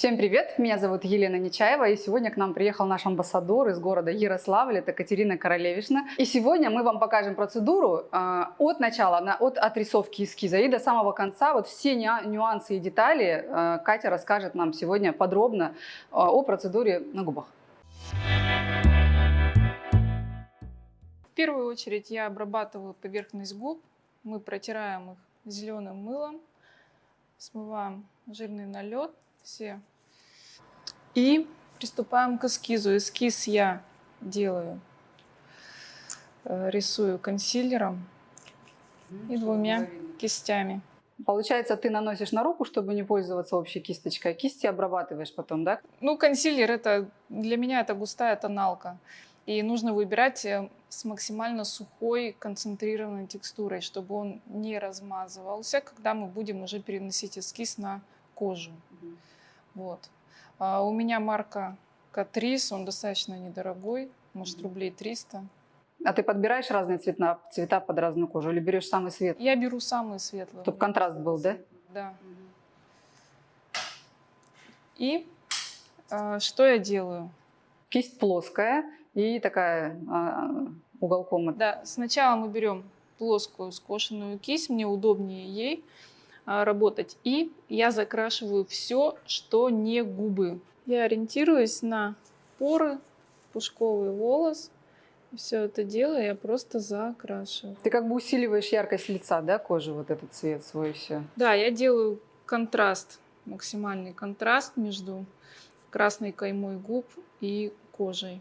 Всем привет! Меня зовут Елена Нечаева, и сегодня к нам приехал наш амбассадор из города Ярославль, это Катерина Королевишна. И сегодня мы вам покажем процедуру э, от начала, от отрисовки эскиза и до самого конца. Вот все нюансы и детали э, Катя расскажет нам сегодня подробно э, о процедуре на губах. В первую очередь я обрабатываю поверхность губ. Мы протираем их зеленым мылом, смываем жирный налет все. И приступаем к эскизу. Эскиз я делаю, э, рисую консилером и двумя кистями. Получается, ты наносишь на руку, чтобы не пользоваться общей кисточкой, а кисти обрабатываешь потом, да? Ну, консилер это для меня это густая тоналка. И нужно выбирать э, с максимально сухой, концентрированной текстурой, чтобы он не размазывался, когда мы будем уже переносить эскиз на кожу. Угу. Вот. А у меня марка Катрис, он достаточно недорогой, может рублей 300. А ты подбираешь разные цвета, цвета под разную кожу или берешь самый светлый? Я беру самый светлый. Чтобы контраст был, да? Да. И э, что я делаю? Кисть плоская и такая э, уголком. Да, сначала мы берем плоскую скошенную кисть, мне удобнее ей работать. И я закрашиваю все, что не губы. Я ориентируюсь на поры, пушковый волос. Все это дело я просто закрашиваю. Ты как бы усиливаешь яркость лица, да, кожи, вот этот цвет свой все? Да, я делаю контраст, максимальный контраст между красной каймой губ и кожей.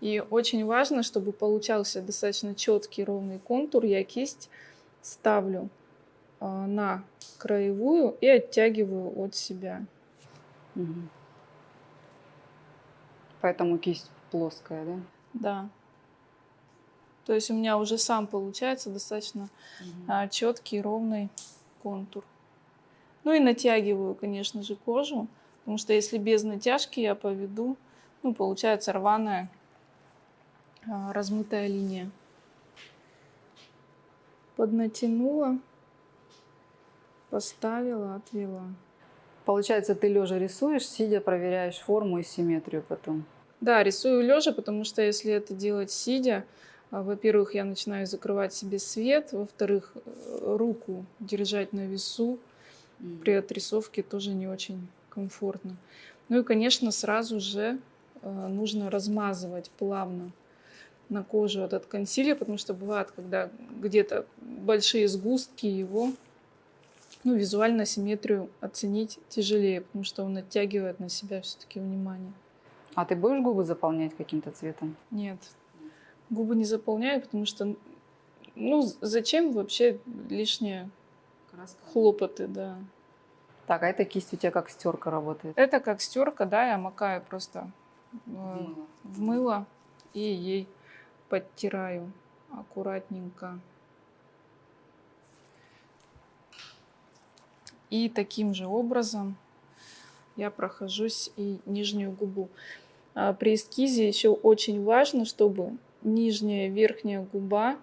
И очень важно, чтобы получался достаточно четкий ровный контур. Я кисть ставлю а, на краевую и оттягиваю от себя. Угу. Поэтому кисть плоская, да? Да. То есть у меня уже сам получается достаточно угу. четкий ровный контур. Ну и натягиваю, конечно же, кожу, потому что если без натяжки я поведу, ну, получается рваная а, размытая линия. Поднатянула, поставила, отвела. Получается, ты лежа рисуешь, сидя проверяешь форму и симметрию потом. Да, рисую лежа, потому что если это делать сидя, а, во-первых, я начинаю закрывать себе свет, во-вторых, э, руку держать на весу при отрисовке тоже не очень комфортно. Ну и, конечно, сразу же э, нужно размазывать плавно на кожу этот консилер, потому что бывает, когда где-то большие сгустки его, ну, визуально симметрию оценить тяжелее, потому что он оттягивает на себя все-таки внимание. А ты будешь губы заполнять каким-то цветом? Нет, губы не заполняю, потому что, ну, зачем вообще лишние Краска. хлопоты, да. Так, а эта кисть у тебя как стерка работает? Это как стерка, да, я макаю просто мыло, в мыло и ей подтираю аккуратненько. И таким же образом я прохожусь и нижнюю губу. А при эскизе еще очень важно, чтобы нижняя и верхняя губа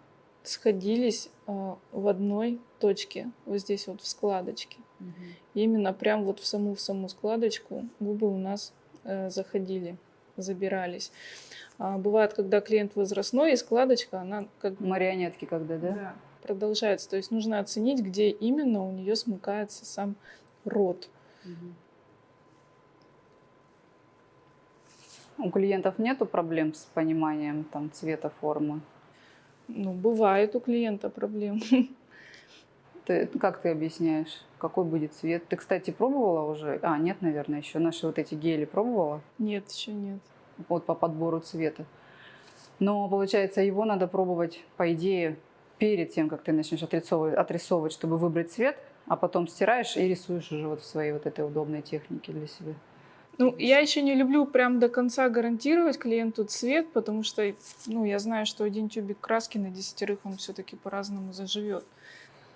сходились а, в одной точке, вот здесь вот в складочке. Угу. именно прям вот в саму в саму складочку губы у нас э, заходили, забирались. А, бывает, когда клиент возрастной, и складочка, она как... Марионетки когда, да? Да, продолжается. То есть нужно оценить, где именно у нее смыкается сам рот. У клиентов нету проблем с пониманием там, цвета, формы? Ну, бывает у клиента проблем. Ты, как ты объясняешь, какой будет цвет? Ты, кстати, пробовала уже? А, нет, наверное, еще наши вот эти гели пробовала? Нет, еще нет вот по подбору цвета. Но получается, его надо пробовать, по идее, перед тем, как ты начнешь отрисовывать, отрисовывать, чтобы выбрать цвет, а потом стираешь и рисуешь уже вот в своей вот этой удобной технике для себя. Ну, я еще не люблю прям до конца гарантировать клиенту цвет, потому что, ну, я знаю, что один тюбик краски на десятерых, он все-таки по-разному заживет.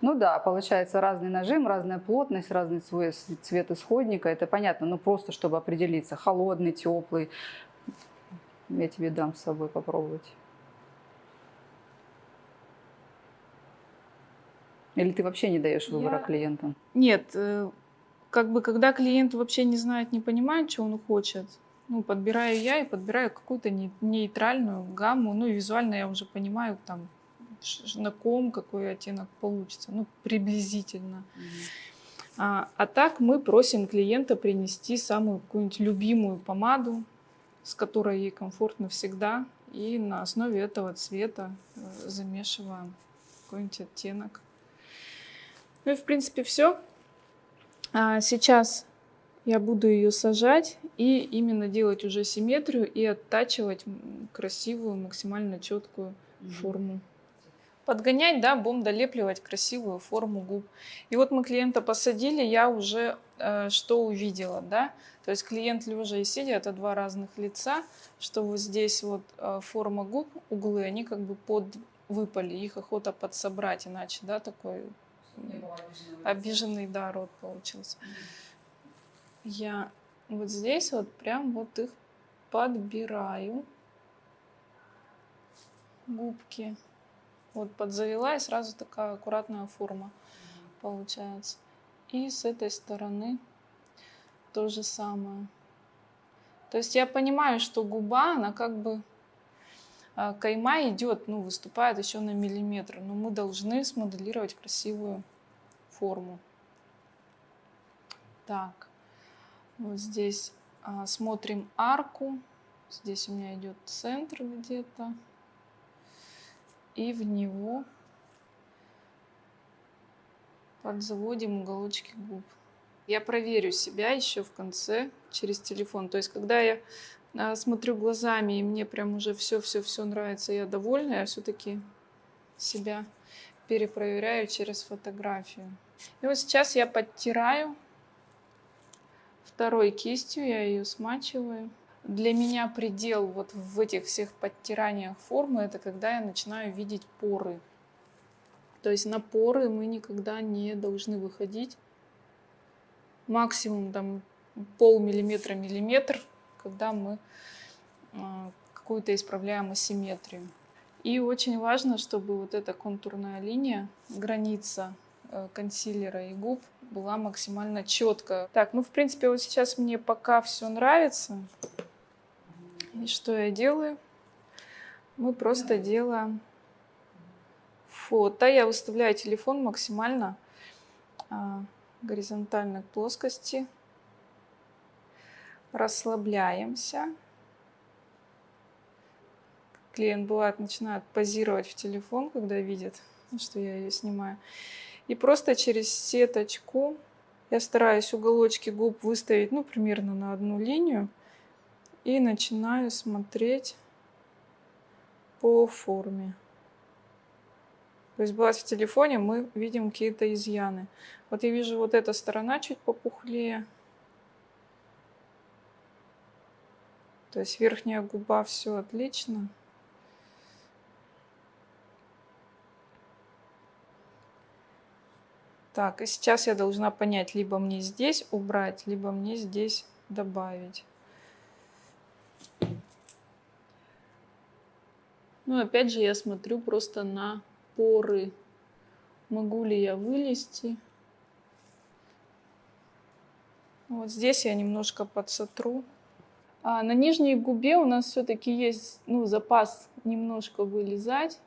Ну да, получается разный нажим, разная плотность, разный цвет исходника, это понятно, но просто чтобы определиться, холодный, теплый, я тебе дам с собой попробовать. Или ты вообще не даешь выбора Я- клиентам? Нет, э, как бы когда клиент вообще не знает, не понимает, что он хочет, ну, подбираю я и подбираю какую-то не- нейтральную гамму, ну, и визуально я уже понимаю, там, на ком какой оттенок получится, ну, приблизительно. А, а так мы просим клиента принести самую какую-нибудь любимую помаду, с которой ей комфортно всегда, и на основе этого цвета э, замешиваем какой-нибудь оттенок. Ну и в принципе все. сейчас я буду ее сажать и именно делать уже симметрию и оттачивать красивую, максимально четкую форму. Подгонять, да, будем долепливать красивую форму губ. И вот мы клиента посадили, я уже э, что увидела, да? То есть клиент лежа и сидя, это два разных лица, что вот здесь вот э, форма губ, углы, они как бы под выпали, их охота подсобрать, иначе, да, такой обиженный, да, рот получился. Я вот здесь вот прям вот их подбираю, губки. Вот подзавела и сразу такая аккуратная форма получается. И с этой стороны то же самое. То есть я понимаю, что губа, она как бы а, кайма идет, ну, выступает еще на миллиметр, но мы должны смоделировать красивую форму. Так, вот здесь а, смотрим арку. Здесь у меня идет центр где-то. И в него подзаводим уголочки губ. Я проверю себя еще в конце через телефон. То есть, когда я а, смотрю глазами, и мне прям уже все-все-все нравится, я довольна, я все-таки себя перепроверяю через фотографию. И вот сейчас я подтираю второй кистью, я ее смачиваю. Для меня предел вот в этих всех подтираниях формы, это когда я начинаю видеть поры. То есть на поры мы никогда не должны выходить. Максимум там полмиллиметра, миллиметр, когда мы а, какую-то исправляем асимметрию. И очень важно, чтобы вот эта контурная линия, граница э, консилера и губ была максимально четкая. Так, ну в принципе вот сейчас мне пока все нравится. И что я делаю? Мы просто делаем фото. Я выставляю телефон максимально а, горизонтально к плоскости. Расслабляемся. Клиент бывает начинает позировать в телефон, когда видит, что я ее снимаю. И просто через сеточку я стараюсь уголочки губ выставить, ну, примерно на одну линию. И начинаю смотреть по форме. То есть бывает в телефоне мы видим какие-то изъяны. Вот я вижу вот эта сторона чуть попухлее. То есть верхняя губа все отлично. Так, и сейчас я должна понять, либо мне здесь убрать, либо мне здесь добавить. Ну, опять же, я смотрю просто на поры. Могу ли я вылезти? Вот здесь я немножко подсотру. А на нижней губе у нас все-таки есть ну, запас немножко вылезать,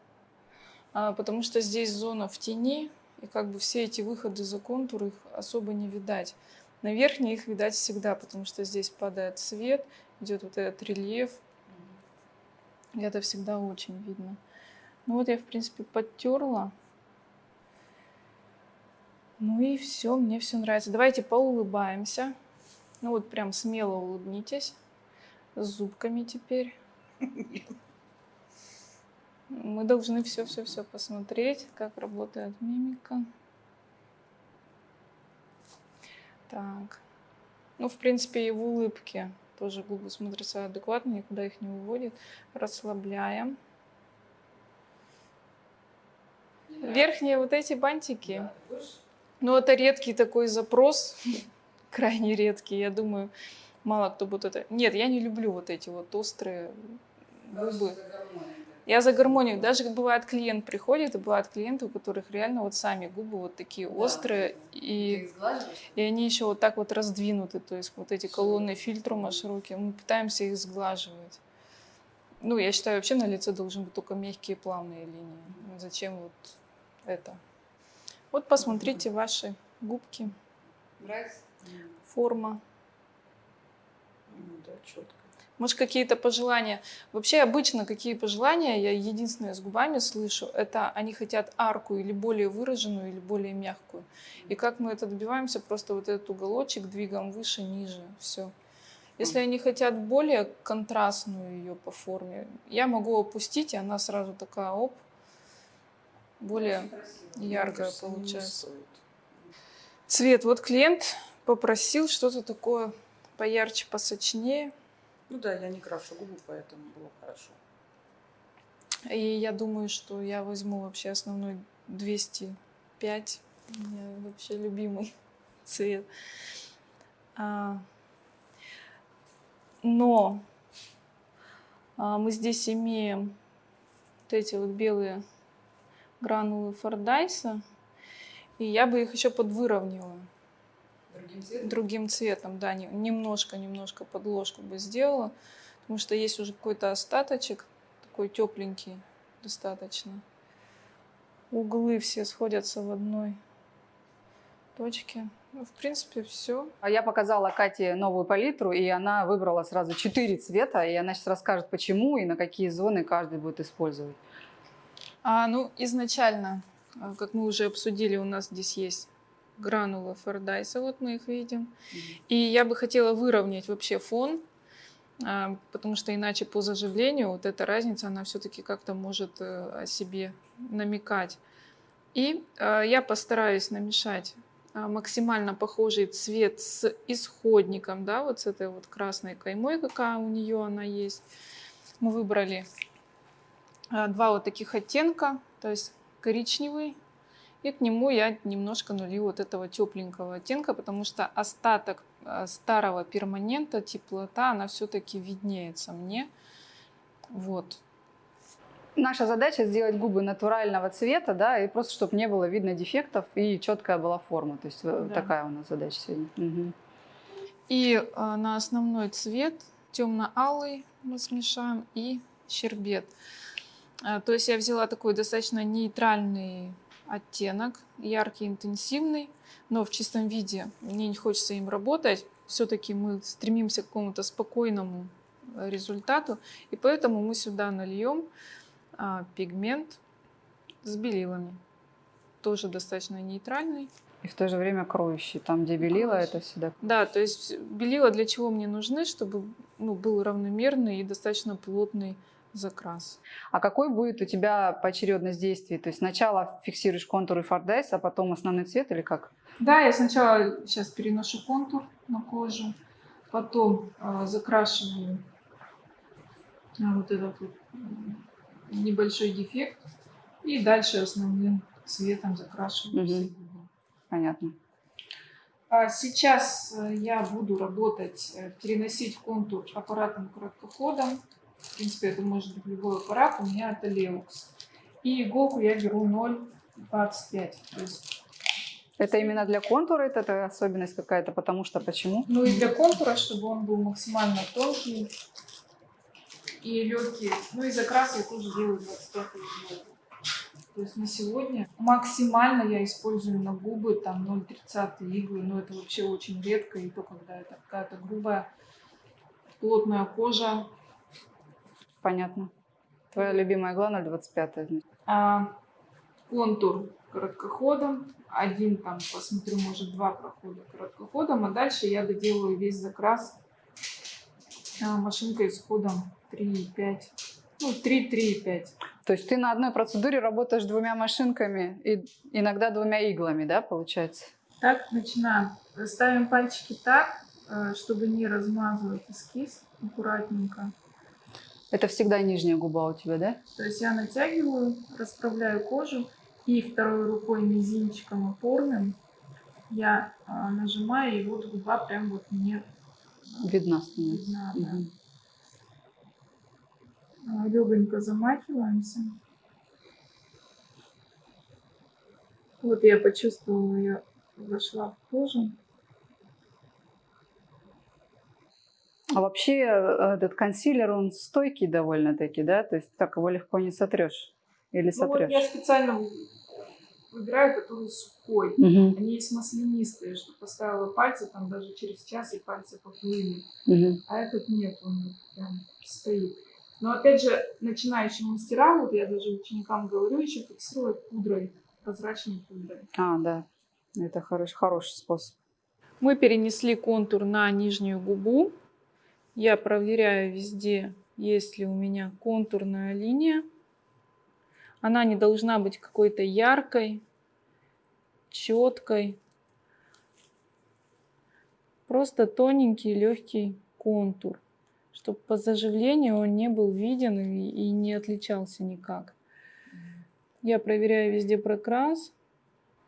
а, потому что здесь зона в тени, и как бы все эти выходы за контур их особо не видать. На верхней их видать всегда, потому что здесь падает свет, идет вот этот рельеф. Это всегда очень видно. Ну вот я, в принципе, подтерла. Ну и все, мне все нравится. Давайте поулыбаемся. Ну вот прям смело улыбнитесь. С зубками теперь. Мы должны все-все-все посмотреть, как работает мимика. Так. Ну, в принципе, и в улыбке тоже губы смотрятся адекватно, никуда их не уводит. Расслабляем. Верхние вот эти бантики. Ну, это редкий такой запрос. Крайне редкий. Я думаю, мало кто будет это... Нет, я не люблю вот эти вот острые губы. Я за гармонию. Даже бывает клиент приходит, и бывают клиенты, у которых реально вот сами губы вот такие острые, и, и они еще вот так вот раздвинуты, то есть вот эти колонны фильтрума широкие, мы пытаемся их сглаживать. Ну, я считаю, вообще на лице должны быть только мягкие плавные линии. Зачем вот это? Вот посмотрите ваши губки, форма. Ну да, четко. Может, какие-то пожелания? Вообще, обычно какие пожелания я единственное с губами слышу, это они хотят арку или более выраженную, или более мягкую. И как мы это добиваемся? Просто вот этот уголочек двигаем выше, ниже, все. Если они хотят более контрастную ее по форме, я могу опустить, и она сразу такая, оп, более яркая получается. Цвет. Вот клиент попросил что-то такое поярче, посочнее. Ну да, я не крашу губы, поэтому было хорошо. И я думаю, что я возьму вообще основной 205. У меня вообще любимый цвет. А, но а, мы здесь имеем вот эти вот белые гранулы Фордайса. И я бы их еще подвыровнила другим цветом, да, не- немножко, немножко подложку бы сделала, потому что есть уже какой-то остаточек, такой тепленький достаточно. Углы все сходятся в одной точке. Ну, в принципе, все. А Я показала Кате новую палитру, и она выбрала сразу четыре цвета, и она сейчас расскажет, почему и на какие зоны каждый будет использовать. А, ну, изначально, а, как мы уже обсудили, у нас здесь есть гранулы Фордайса, вот мы их видим. И я бы хотела выровнять вообще фон, а, потому что иначе по заживлению вот эта разница, она все-таки как-то может э, о себе намекать. И э, я постараюсь намешать а, максимально похожий цвет с исходником, да, вот с этой вот красной каймой, какая у нее она есть. Мы выбрали а, два вот таких оттенка, то есть коричневый, и к нему я немножко налью вот этого тепленького оттенка, потому что остаток а, старого перманента, теплота, она все-таки виднеется мне. Вот. Наша задача сделать губы натурального цвета, да, и просто чтобы не было видно дефектов и четкая была форма. То есть э, Да. такая у нас задача сегодня. Мгм. И а, на основной цвет темно-алый мы смешаем и щербет. А, то есть я взяла такой достаточно нейтральный оттенок, яркий, интенсивный, но в чистом виде мне не хочется им работать. Все-таки мы стремимся к какому-то спокойному э, результату, и поэтому мы сюда нальем а, пигмент с белилами. Тоже достаточно нейтральный. И в то же время кроющий. Там, где белила, Кроющий. это всегда Да, то есть белила для чего мне нужны, чтобы ну, был равномерный и достаточно плотный закрас. А какой будет у тебя поочередность действий? То есть сначала фиксируешь контур и фордайс, а потом основной цвет или как? Да, я сначала сейчас переношу контур на кожу, потом э, закрашиваю э, вот этот вот небольшой дефект и дальше основным цветом закрашиваю губы. Понятно. А Сейчас э, я буду работать, э, переносить контур аппаратным короткоходом. В принципе, это может быть любой аппарат. У меня это Leux. И иголку я беру 0,25. То есть, Это именно для контура, это, это особенность какая-то, потому что почему? ну и для контура, чтобы он был максимально тонкий и легкий. Ну и закрас я тоже делаю 25 иголку. То есть на сегодня максимально я использую на губы там 0,30 иглы, но это вообще очень редко, и то, когда это какая-то грубая, плотная кожа. Понятно. Твоя любимая игла 0,25. значит. А контур короткоходом, один там, посмотрю, может два прохода короткоходом, а дальше я доделаю весь закрас а, машинкой с ходом 3,5, ну 3-3,5. То есть ты на одной процедуре работаешь двумя машинками и иногда двумя иглами, да, получается? Так, начинаем. Ставим пальчики так, э, чтобы не размазывать эскиз аккуратненько. Это всегда нижняя губа у тебя, да? То есть я натягиваю, расправляю кожу и второй рукой мизинчиком опорным я а, нажимаю, и вот губа прям вот мне Видна становится. видна. да. А, Легонько замахиваемся. Вот я почувствовала, я вошла в кожу. А вообще э, этот консилер, он стойкий довольно-таки, да? То есть так его легко не сотрешь. Или Ну вот сотрешь? я специально выбираю, который сухой. Мгм, Они есть маслянистые, что поставила пальцы, там даже через час и пальцы поплыли. мгм. А этот нет, он прям стоит. Но опять же, начинающие мастера, вот я даже ученикам говорю, еще фиксировать пудрой, прозрачной пудрой. А, да. Это хороший, хороший способ. Мы перенесли контур на нижнюю губу. Я проверяю везде, есть ли у меня контурная линия. Она не должна быть какой-то яркой, четкой. Просто тоненький, легкий контур, чтобы по заживлению он не был виден и, не отличался никак. Я проверяю везде прокрас.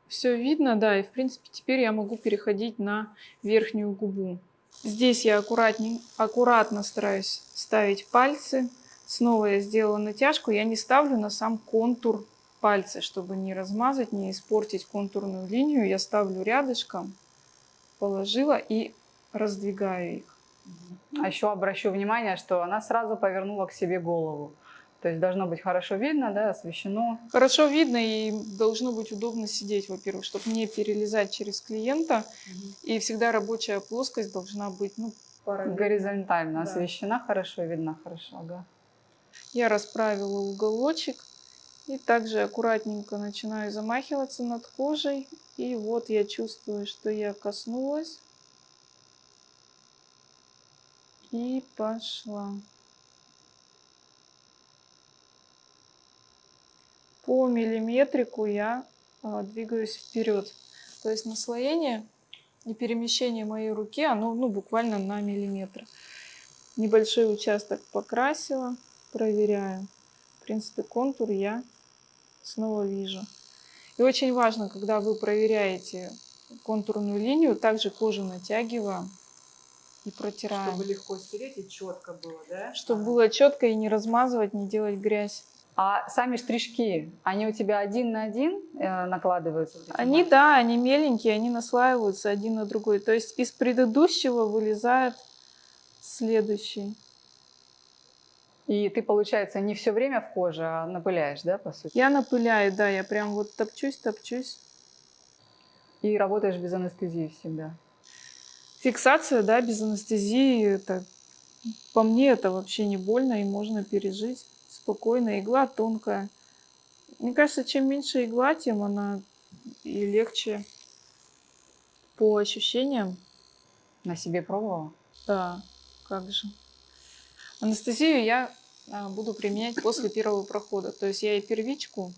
Все видно, да, и в принципе теперь я могу переходить на верхнюю губу. Здесь я аккуратней, аккуратно стараюсь ставить пальцы. Снова я сделала натяжку. Я не ставлю на сам контур пальцы, чтобы не размазать, не испортить контурную линию. Я ставлю рядышком, положила и раздвигаю их. А еще обращу внимание, что она сразу повернула к себе голову. То есть должно быть хорошо видно, да, освещено. Хорошо видно и должно быть удобно сидеть, во-первых, чтобы не перелезать через клиента. И всегда рабочая плоскость должна быть ну, параллельно. Горизонтально Да. освещена хорошо, видно хорошо, ага. Я расправила уголочек и также аккуратненько начинаю замахиваться над кожей. И вот я чувствую, что я коснулась. И пошла. По миллиметрику я а, двигаюсь вперед. То есть наслоение и перемещение моей руки, оно ну, буквально на миллиметр. Небольшой участок покрасила проверяю. В принципе, контур я снова вижу. И очень важно, когда вы проверяете контурную линию, также кожу натягиваем и протираем. Чтобы легко стереть и четко было, да? Чтобы Ага. было четко и не размазывать, не делать грязь. А сами штришки, они у тебя один на один э, накладываются? Они, да, они меленькие, они наслаиваются один на другой. То есть из предыдущего вылезает следующий. И ты, получается, не все время в коже, а напыляешь, да, по сути? Я напыляю, да, я прям вот топчусь, топчусь. И работаешь без анестезии всегда. Фиксация, да, без анестезии, это по мне это вообще не больно и можно пережить спокойно. Игла тонкая. Мне кажется, чем меньше игла, тем она и легче по ощущениям. На себе пробовала? Да, как же. Анестезию я а, буду применять после первого прохода. То есть я и первичку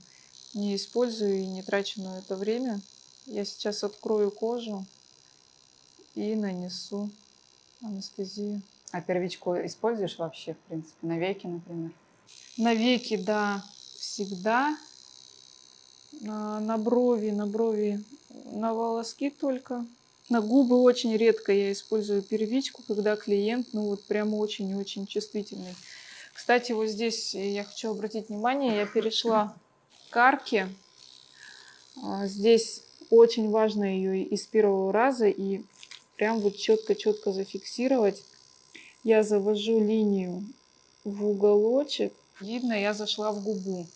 не использую и не трачу на это время. Я сейчас открою кожу и нанесу анестезию. А первичку используешь вообще, в принципе, на веки, например? На веки, да, всегда. На, на брови, на брови, на волоски только. На губы очень редко я использую первичку, когда клиент, ну вот прямо очень-очень чувствительный. Кстати, вот здесь я хочу обратить внимание, я перешла к арке. А, Здесь очень важно ее из первого раза и прям вот четко-четко зафиксировать. Я завожу линию в уголочек. Видно, я зашла в губу.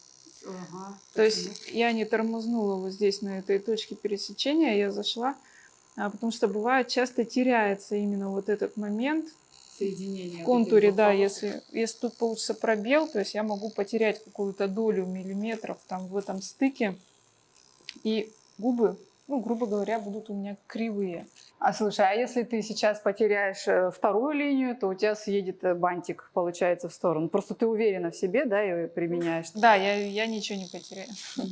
Ага. То есть я не тормознула вот здесь на этой точке пересечения, я зашла, а, потому что бывает часто теряется именно вот этот момент соединение. в контуре, да, если, если тут получится пробел, то есть я могу потерять какую-то долю миллиметров там в этом стыке, и губы, ну, грубо говоря, будут у меня кривые. А слушай, а если ты сейчас потеряешь э, вторую линию, то у тебя съедет э, бантик, получается, в сторону. Просто ты уверена в себе, да, и применяешь. Да, я, я ничего не потеряю.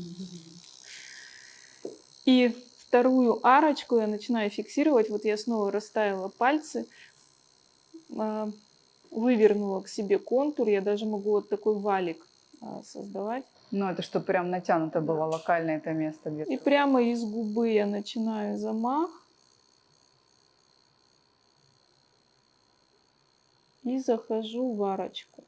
И вторую арочку я начинаю фиксировать. Вот я снова расставила пальцы, а, вывернула к себе контур. Я даже могу вот такой валик а, создавать. Ну, это что прям натянуто было локально это место где-то. И прямо из губы я начинаю замах. И захожу в арочку.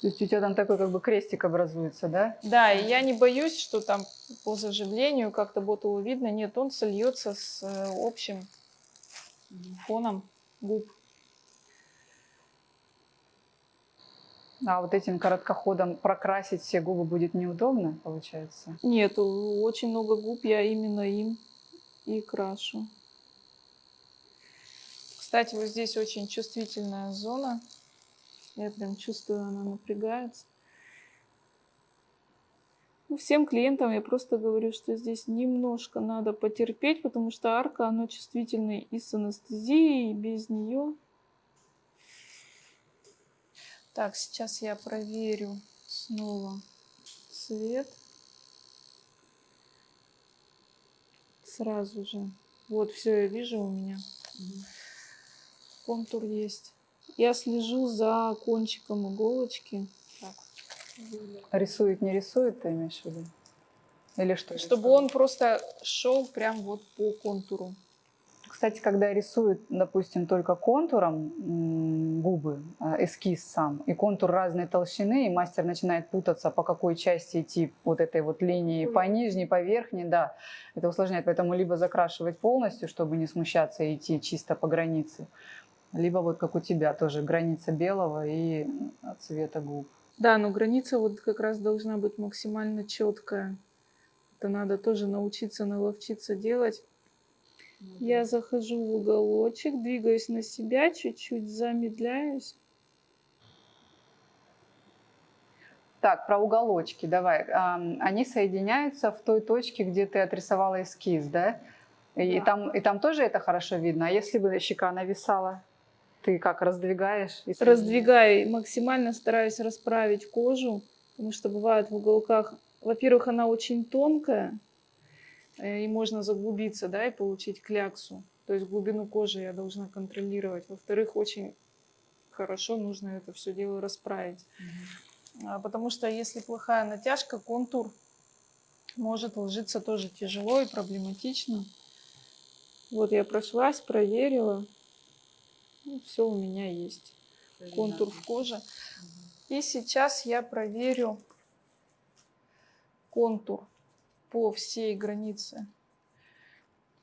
То есть у тебя там такой как бы крестик образуется, да? Да, и я не боюсь, что там по заживлению как-то ботулу видно. Нет, он сольется с э, общим фоном губ. А вот этим короткоходом прокрасить все губы будет неудобно, получается? Нет, очень много губ я именно им и крашу. Кстати, вот здесь очень чувствительная зона. Я прям чувствую, она напрягается. Ну, всем клиентам я просто говорю, что здесь немножко надо потерпеть, потому что арка, она чувствительная и с анестезией, и без нее. Так, сейчас я проверю снова цвет. Сразу же. Вот, все, я вижу у меня. Контур есть. Я слежу за кончиком иголочки. Так. Рисует, не рисует, ты имеешь в виду? Или что? Чтобы он просто шел прям вот по контуру. Кстати, когда рисуют, допустим, только контуром губы, э, эскиз сам, и контур разной толщины, и мастер начинает путаться, по какой части идти вот этой вот линии, по нижней, по верхней, да, это усложняет. Поэтому либо закрашивать полностью, чтобы не смущаться и идти чисто по границе, либо вот как у тебя тоже граница белого и э, цвета губ. Да, но граница вот как раз должна быть максимально четкая. Это надо тоже научиться, наловчиться делать. Я захожу в уголочек, двигаюсь на себя, чуть-чуть замедляюсь. Так, про уголочки давай. Они соединяются в той точке, где ты отрисовала эскиз, да? И, Да. там, и там тоже это хорошо видно. А если бы щека нависала, ты как раздвигаешь? Раздвигаю, максимально стараюсь расправить кожу, потому что бывает в уголках, во-первых, она очень тонкая, э, и можно заглубиться, да, и получить кляксу. То есть глубину кожи я должна контролировать. Во-вторых, очень хорошо нужно это все дело расправить. А, Потому что если плохая натяжка, контур может ложиться тоже тяжело и проблематично. Вот я прошлась, проверила. Все у меня есть. Контур в коже. И сейчас я проверю контур по всей границе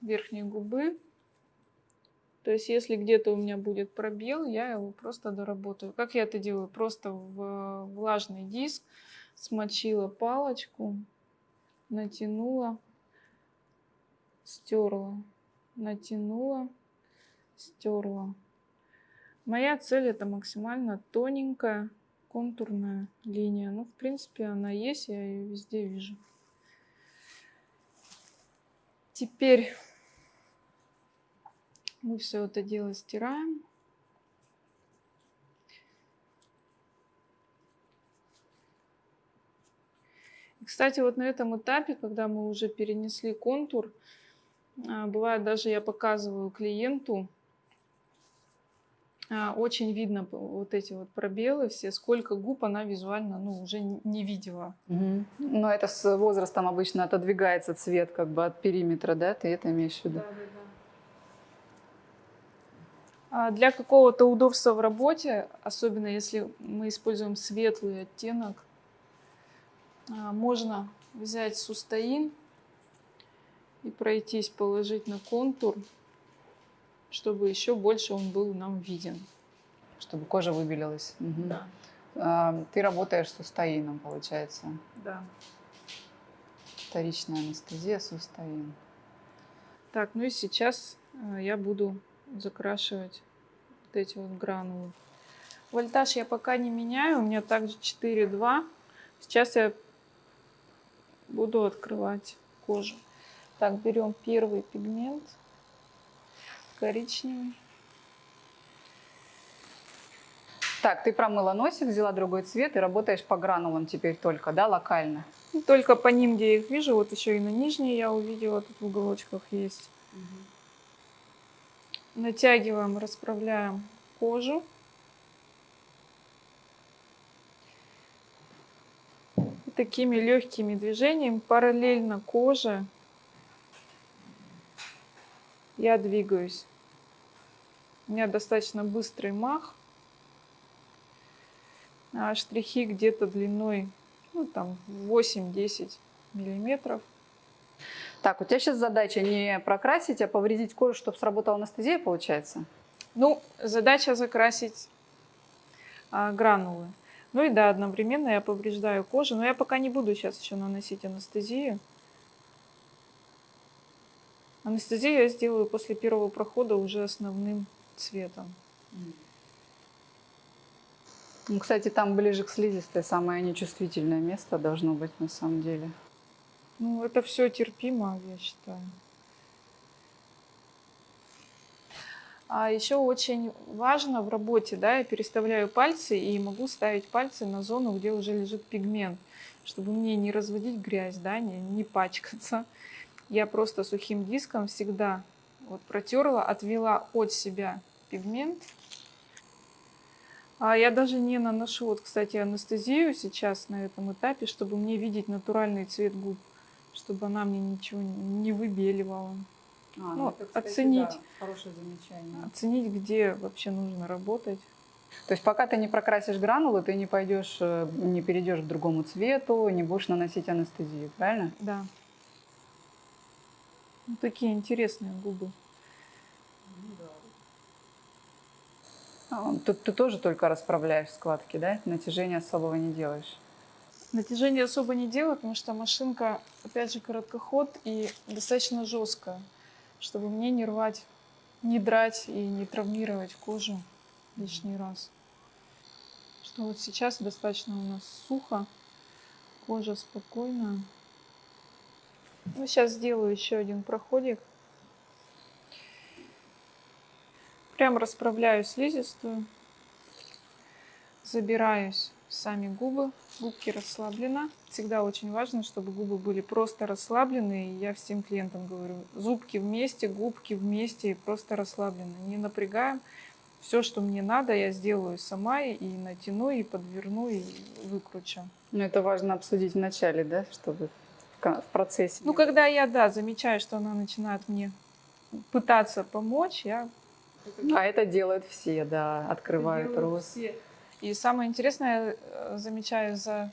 верхней губы. То есть, если где-то у меня будет пробел, я его просто доработаю. Как я это делаю? Просто в влажный диск смочила палочку, натянула, стерла, натянула, стерла. Моя цель это максимально тоненькая контурная линия. Ну, в принципе, она есть, я ее везде вижу. Теперь мы все это дело стираем. И, Кстати, вот на этом этапе, когда мы уже перенесли контур, а, бывает даже я показываю клиенту, очень видно вот эти вот пробелы все, сколько губ она визуально ну, уже не видела. Мгм. Но это с возрастом обычно отодвигается цвет как бы от периметра, да? Ты это имеешь в виду? А Для какого-то удобства в работе, особенно если мы используем светлый оттенок, а, можно взять сустаин и пройтись, положить на контур, чтобы еще больше он был нам виден. Чтобы кожа выбелилась. Мгм. А, Ты работаешь с устоином, получается. да. Вторичная анестезия с устоин. Так, ну и сейчас э, я буду закрашивать вот эти вот гранулы. Вольтаж я пока не меняю, у меня также 4,2. Сейчас я буду открывать кожу. Так, берем первый пигмент, коричневый. Так, ты промыла носик, взяла другой цвет и работаешь по гранулам теперь только, да, локально? Ну, Только по ним, где я их вижу, вот еще и на нижней я увидела, тут в уголочках есть. Натягиваем, расправляем кожу. И такими легкими движениями параллельно коже я двигаюсь. У меня достаточно быстрый мах. а штрихи где-то длиной ну, там 8-10 миллиметров. Так, у тебя сейчас задача не прокрасить, а повредить кожу, чтобы сработала анестезия, получается? Ну, задача закрасить а, гранулы. Ну и да, одновременно я повреждаю кожу, но я пока не буду сейчас еще наносить анестезию. Анестезию я сделаю после первого прохода уже основным цветом. Ну, кстати, там ближе к слизистой самое нечувствительное место должно быть на самом деле. Ну, это все терпимо, я считаю. А еще очень важно в работе, да, я переставляю пальцы и могу ставить пальцы на зону, где уже лежит пигмент, чтобы мне не разводить грязь, да, не, не пачкаться. Я просто сухим диском всегда вот протерла, отвела от себя пигмент. А я даже не наношу, вот, кстати, анестезию сейчас на этом этапе, чтобы мне видеть натуральный цвет губ, чтобы она мне ничего не выбеливала. А, Ну, оценить. да, хорошее замечание. Оценить, где вообще нужно работать. То есть пока ты не прокрасишь гранулы, ты не пойдешь, э, не перейдешь к другому цвету, не будешь наносить анестезию, правильно? Да. Ну, такие интересные губы. А, Тут ты тоже только расправляешь складки, да? Натяжения особого не делаешь. Натяжение особо не делаю, потому что машинка, опять же, короткоход и достаточно жесткая, чтобы мне не рвать, не драть и не травмировать кожу лишний раз. Что вот сейчас достаточно у нас сухо, кожа спокойная. Ну, сейчас сделаю еще один проходик. Прям расправляю слизистую, забираюсь в сами губы, губки расслаблена. Всегда очень важно, чтобы губы были просто расслаблены. И я всем клиентам говорю, зубки вместе, губки вместе и просто расслаблены. Не напрягаем. Все, что мне надо, я сделаю сама и натяну, и подверну, и выкручу. Ну, это важно обсудить в начале, да, чтобы в процессе. Ну, когда я, да, замечаю, что она начинает мне пытаться помочь, я А это делают все, да, открывают рот. все. И самое интересное, я э, замечаю за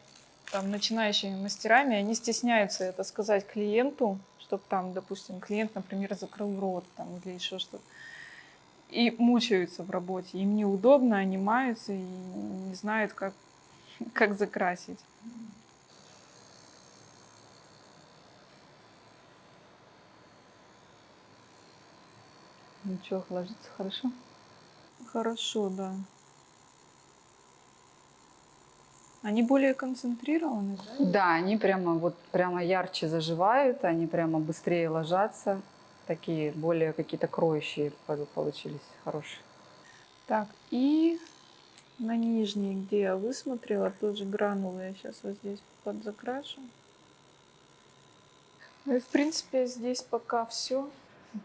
там, начинающими мастерами, они стесняются это сказать клиенту, чтобы там, допустим, клиент, например, закрыл рот там, или еще что-то. И мучаются в работе. Им неудобно, они маются и не знают, как, как закрасить. Ничего, ложится хорошо. Хорошо, да. Они более концентрированы, да? Да, они прямо вот прямо ярче заживают, они прямо быстрее ложатся. Такие более какие-то кроющие пол- получились хорошие. Так, и на нижней, где я высмотрела, тоже гранулы я сейчас вот здесь подзакрашу. Ну и в принципе здесь пока все.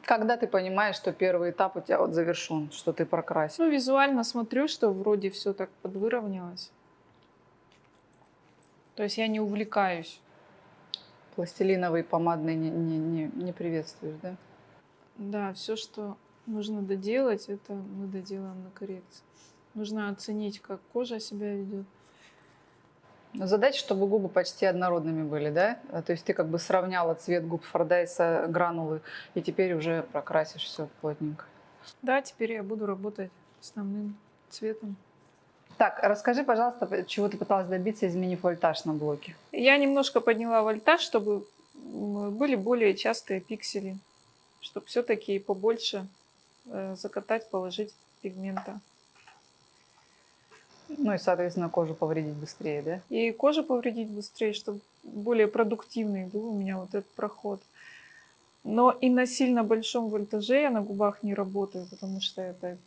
Когда ты понимаешь, что первый этап у тебя вот завершен, что ты прокрасил? Ну, визуально смотрю, что вроде все так подвыровнялось. То есть я не увлекаюсь. Пластилиновый помадный не, не, не, не приветствуешь, да? Да, все, что нужно доделать, это мы доделаем на коррекции. Нужно оценить, как кожа себя ведет. Задача, чтобы губы почти однородными были, да? А, То есть ты как бы сравняла цвет губ Фордайса, гранулы, и теперь уже прокрасишь все плотненько. Да, теперь я буду работать основным цветом. Так, расскажи, пожалуйста, чего ты пыталась добиться, изменив вольтаж на блоке? Я немножко подняла вольтаж, чтобы были более частые пиксели, чтобы все-таки побольше э, закатать, положить пигмента. Ну и, соответственно, кожу повредить быстрее, да? И кожу повредить быстрее, чтобы более продуктивный был у меня вот этот проход. Но и на сильно большом вольтаже я на губах не работаю, потому что это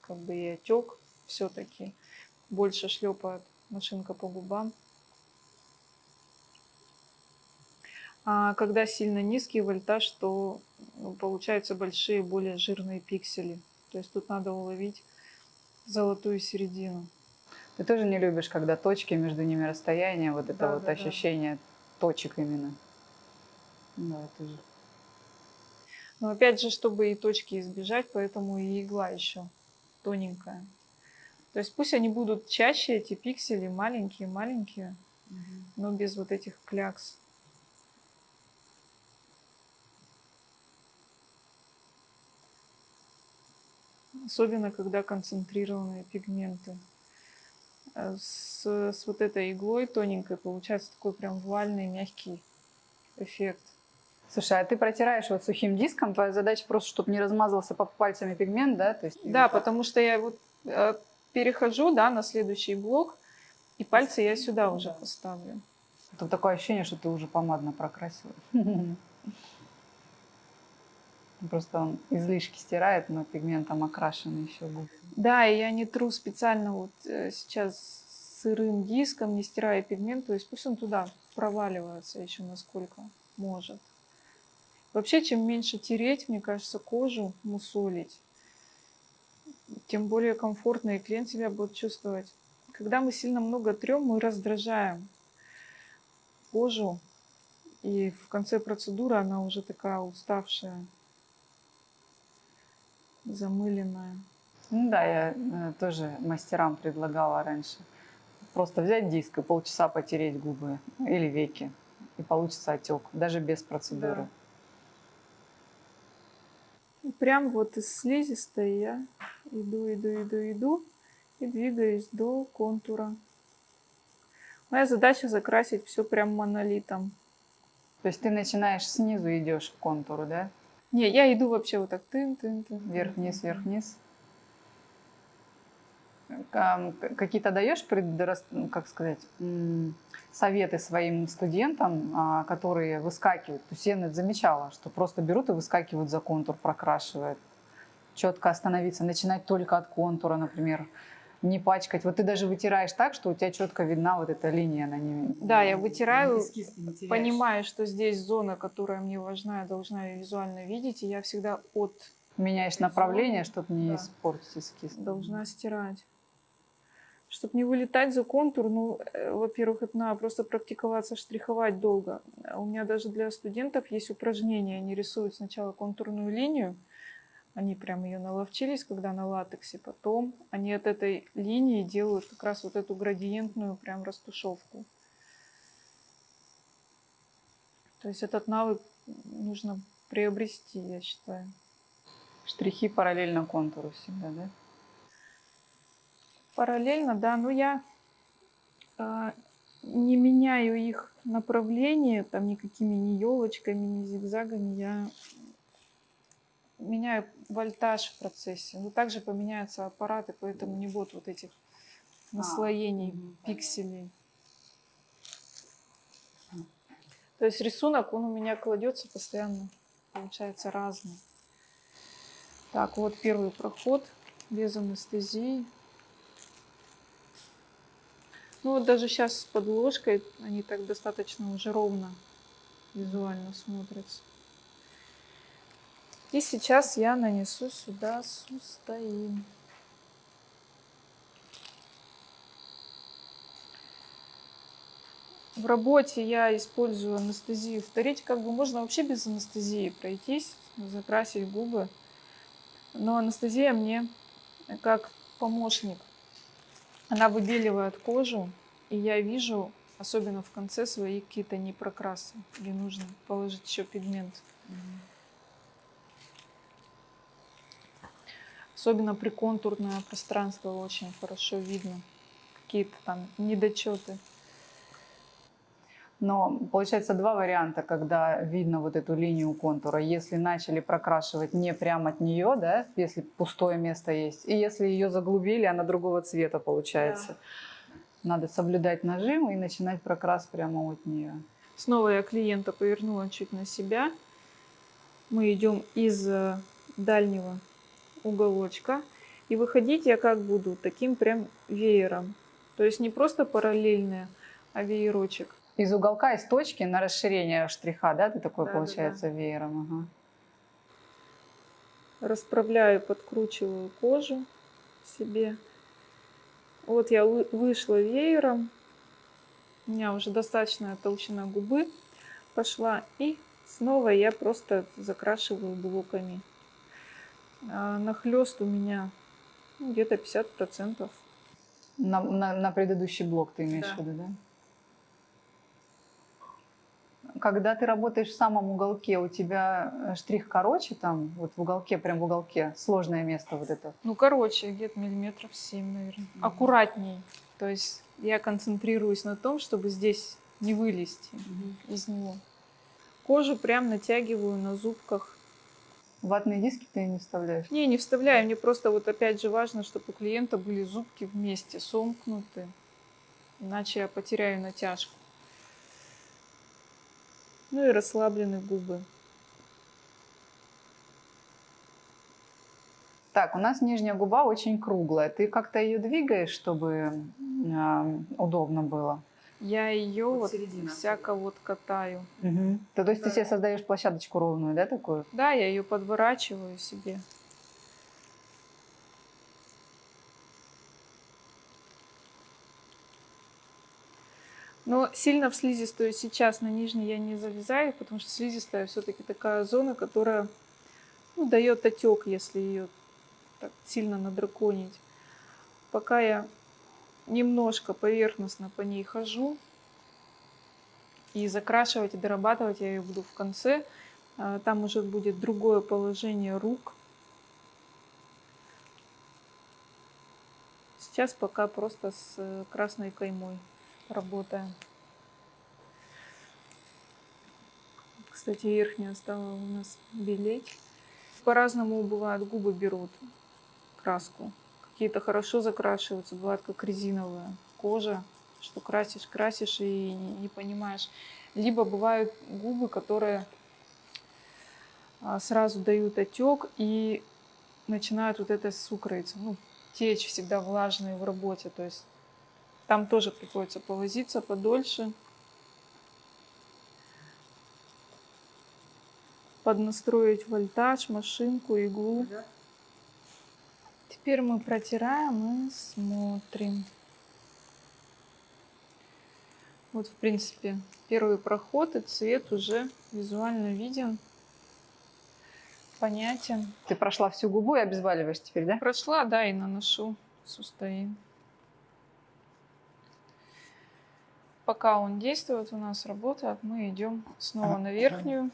как бы и отек все-таки. Больше шлепает машинка по губам. А когда сильно низкий вольтаж, то ну, получаются большие, более жирные пиксели. То есть тут надо уловить золотую середину. Ты тоже не любишь, когда точки между ними расстояние, вот это Да, вот да, да. ощущение точек именно. Да, тоже. Но опять же, чтобы и точки избежать, поэтому и игла еще тоненькая. То есть пусть они будут чаще, эти пиксели, маленькие-маленькие, но без вот этих клякс. Особенно, когда концентрированные пигменты. Э, С, с вот этой иглой тоненькой получается такой прям вуальный, мягкий эффект. Слушай, а ты протираешь вот сухим диском, твоя задача просто, чтобы не размазался под пальцами пигмент, да? То есть, Да, потому что я вот э, перехожу, да, на следующий блок, и пальцы я сюда уже поставлю. Тут такое ощущение, что ты уже помадно прокрасила. Просто он излишки стирает, но пигментом окрашены еще губы. Да, и я не тру специально вот э, сейчас сырым диском, не стирая пигмент, то есть пусть он туда проваливается еще насколько может. Вообще, чем меньше тереть, мне кажется, кожу мусолить, тем более комфортно и клиент себя будет чувствовать. Когда мы сильно много трем, мы раздражаем кожу, и в конце процедуры она уже такая уставшая, замыленная. Ну да, я э, тоже мастерам предлагала раньше. Просто взять диск и полчаса потереть губы или веки, и получится отек, даже без процедуры. И прям вот из слизистой я иду, иду, иду, иду и двигаюсь до контура. Моя задача закрасить все прям монолитом. То есть ты начинаешь снизу идешь к контуру, да? Не, я иду вообще вот так тын. Вверх-вниз, вверх-вниз. Какие-то даешь предрас- ну, как сказать, советы своим студентам, а, которые выскакивают? То есть я это замечала, что просто берут и выскакивают за контур, прокрашивают. Четко остановиться, начинать только от контура, например, не пачкать. Вот ты даже вытираешь так, что у тебя четко видна вот эта линия на ней. Да, я вытираю, понимаю, что здесь зона, которая мне важна, я должна ее визуально видеть, и я всегда от Меняешь направление, чтобы не Да. испортить эскиз. должна стирать. Чтобы не вылетать за контур, ну, э, во-первых, это надо просто практиковаться, штриховать долго. У меня даже для студентов есть упражнения. Они рисуют сначала контурную линию, они прям ее наловчились, когда на латексе, потом они от этой линии делают как раз вот эту градиентную прям растушевку. То есть этот навык нужно приобрести, я считаю. Штрихи параллельно контуру всегда, да? Параллельно, да, но я а, не меняю их направление, там никакими ни елочками, ни зигзагами. Я меняю вольтаж в процессе. Но также поменяются аппараты, поэтому не будет вот этих наслоений мгм, пикселей. То есть рисунок, он у меня кладется постоянно, получается разный. Так, вот первый проход без анестезии. Ну вот даже сейчас с подложкой они так достаточно уже ровно визуально смотрятся. И сейчас я нанесу сюда сустаин. В работе я использую анестезию. В Торете как бы можно вообще без анестезии пройтись, закрасить губы. Но анестезия мне как помощник. Она выбеливает кожу, и я вижу, особенно в конце, свои какие-то непрокрасы, где нужно положить еще пигмент. Особенно приконтурное пространство очень хорошо видно. Какие-то там недочеты. Но получается два варианта, когда видно вот эту линию контура. Если начали прокрашивать не прямо от нее, да, если пустое место есть, и если ее заглубили, она другого цвета получается. Надо соблюдать нажим и начинать прокрас прямо от нее. Снова я клиента повернула чуть на себя. Мы идем из э, дальнего уголочка. И выходить я как буду? Таким прям веером. То есть не просто параллельные, а веерочек. Из уголка, из точки на расширение штриха, да, ты такой Да, да, получается веером. Ага. Расправляю, подкручиваю кожу себе. Вот я вы- вышла веером. У меня уже достаточная толщина губы пошла. И снова я просто закрашиваю блоками. А, Нахлест у меня ну, где-то 50%. На, на, на предыдущий блок ты имеешь Да. в виду, да? Когда ты работаешь в самом уголке, у тебя э, штрих короче там, вот в уголке, прям в уголке, сложное место вот это. Ну, короче, где-то миллиметров 7, наверное. Мгм. Аккуратней. То есть я концентрируюсь на том, чтобы здесь не вылезти из него. Кожу прям натягиваю на зубках. Ватные диски ты не вставляешь? Не, не вставляю. Мне просто вот опять же важно, чтобы у клиента были зубки вместе, сомкнуты. Иначе я потеряю натяжку. Ну и расслаблены губы. Так, у нас нижняя губа очень круглая. Ты как-то ее двигаешь, чтобы э, удобно было? Я ее Вот вот всяко вот катаю. То, то есть ты себе создаешь площадочку ровную, да, такую? Да, я ее подворачиваю себе. Но сильно в слизистую сейчас на нижней я не залезаю, потому что слизистая все-таки такая зона, которая ну, дает отек, если ее так сильно надраконить. Пока я немножко поверхностно по ней хожу, и закрашивать и дорабатывать я ее буду в конце. А, Там уже будет другое положение рук. Сейчас пока просто с э, красной каймой работаем. Кстати, верхняя стала у нас белеть. По-разному бывает, губы берут краску. Какие-то хорошо закрашиваются, бывает как резиновая кожа, что красишь, красишь и не, понимаешь. Либо бывают губы, которые а, сразу дают отек и начинают вот это сукроиться. Ну, течь всегда влажные в работе. То есть там тоже приходится повозиться подольше. Поднастроить вольтаж, машинку, иглу. Да? Теперь мы протираем и смотрим. Вот, в принципе, первый проход и цвет уже визуально виден, понятен. Ты прошла всю губу и обезболиваешь теперь, да? Прошла, да, и наношу сустаин. Пока он действует, у нас работает, мы идем снова на верхнюю.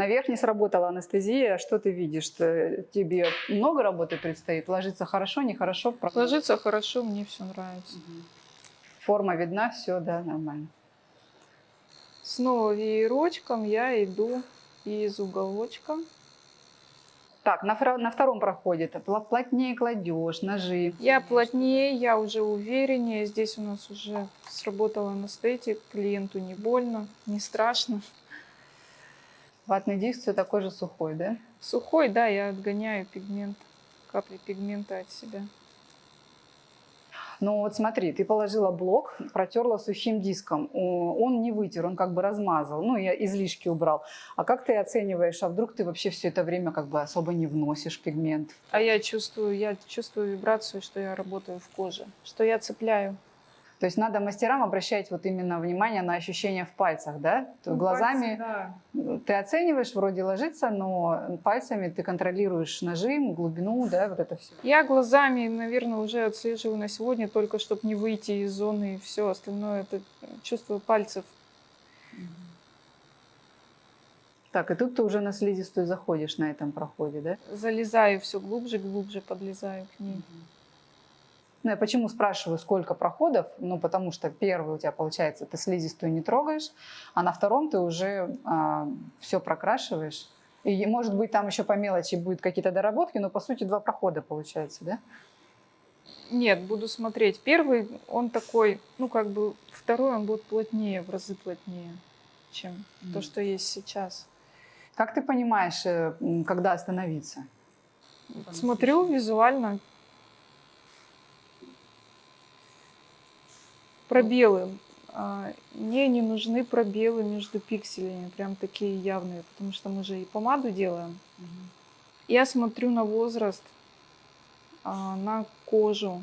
На верхней сработала анестезия. Что ты видишь? Что Тебе много работы предстоит? Ложиться хорошо, нехорошо? Ложится хорошо, мне все нравится. Мгм. Форма видна, все, да, нормально. Снова веерочком я иду из уголочка. Так, на, на втором проходе плотнее кладешь, ножи. Я плотнее, я уже увереннее. Здесь у нас уже сработала анестетик. Клиенту не больно, не страшно. Ватный диск все такой же сухой, да? Сухой, да, я отгоняю пигмент, капли пигмента от себя. Ну вот смотри, ты положила блок, протерла сухим диском. Он не вытер, он как бы размазал. Ну, я излишки убрал. А как ты оцениваешь, а вдруг ты вообще все это время как бы особо не вносишь пигмент? А я чувствую, я чувствую вибрацию, что я работаю в коже, что я цепляю. То есть надо мастерам обращать вот именно внимание на ощущения в пальцах, да? То Ну, глазами пальцы, да. ты оцениваешь, вроде ложится, но пальцами ты контролируешь нажим, глубину, да, вот это все. Я глазами, наверное, уже отслеживаю на сегодня, только чтобы не выйти из зоны и все остальное. Это чувствую пальцев. Так, и тут ты уже на слизистую заходишь на этом проходе, да? Залезаю все глубже, глубже подлезаю к ней. Ну, я почему спрашиваю, сколько проходов? Ну, потому что первый у тебя, получается, ты слизистую не трогаешь, а на втором ты уже все прокрашиваешь. И, может быть, там еще по мелочи будет какие-то доработки, но, по сути, два прохода получается, да? Нет, буду смотреть. Первый, он такой, ну как бы, второй он будет плотнее, в разы плотнее, чем то, Мгм. что есть сейчас. Как ты понимаешь, э, когда остановиться? Смотрю визуально. Пробелы. А, Мне не нужны пробелы между пикселями, прям такие явные, потому что мы же и помаду делаем. Я смотрю на возраст, а, на кожу,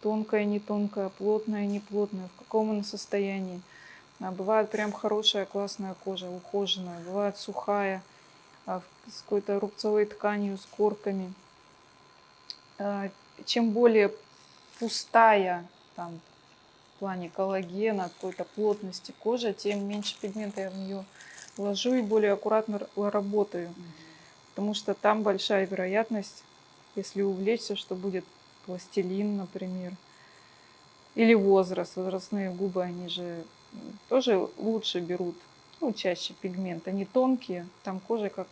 тонкая, не тонкая, плотная, не плотная, в каком она состоянии. А, Бывает прям хорошая, классная кожа, ухоженная, бывает сухая, с какой-то рубцовой тканью, с корками. Чем более пустая там в плане коллагена, какой-то плотности кожи, тем меньше пигмента я в нее вложу и более аккуратно работаю. Потому что там большая вероятность, если увлечься, что будет пластилин, например. Или возраст. Возрастные губы, они же тоже лучше берут, ну, чаще пигмент. Они тонкие, там кожа как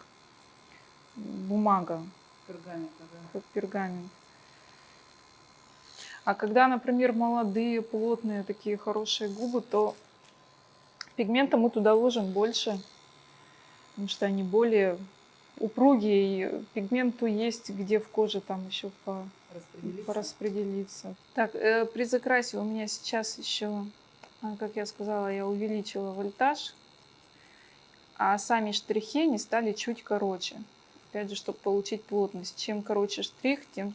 бумага, Пергамент, ага. как пергамент. А когда, например, молодые, плотные, такие хорошие губы, то пигмента мы туда ложим больше, потому что они более упругие, и пигменту есть где в коже там еще по, Распределиться. пораспределиться. Так, э, при закрасе у меня сейчас еще, а, как я сказала, я увеличила вольтаж, а сами штрихи они стали чуть короче. Опять же, чтобы получить плотность. Чем короче штрих, тем,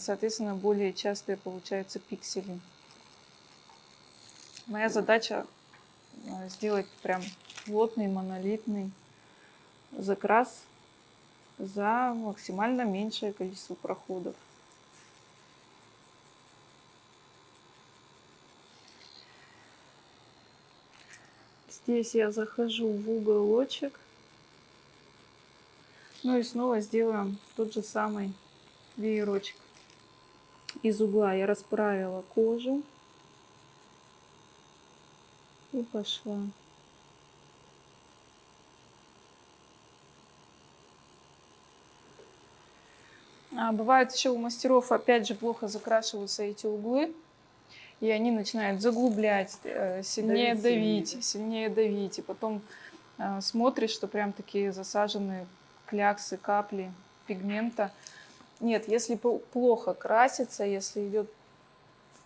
соответственно, более частые получаются пиксели. Моя задача а, сделать прям плотный, монолитный закрас за максимально меньшее количество проходов. Здесь я захожу в уголочек. Ну и снова сделаем тот же самый веерочек. Из угла я расправила кожу. И пошла. А бывает еще у мастеров, опять же, плохо закрашиваются эти углы, и они начинают заглублять, э, сильнее Давить давить, сильнее. сильнее давить, и потом э, смотришь, что прям такие засаженные кляксы, капли пигмента. Нет, если плохо красится, если идет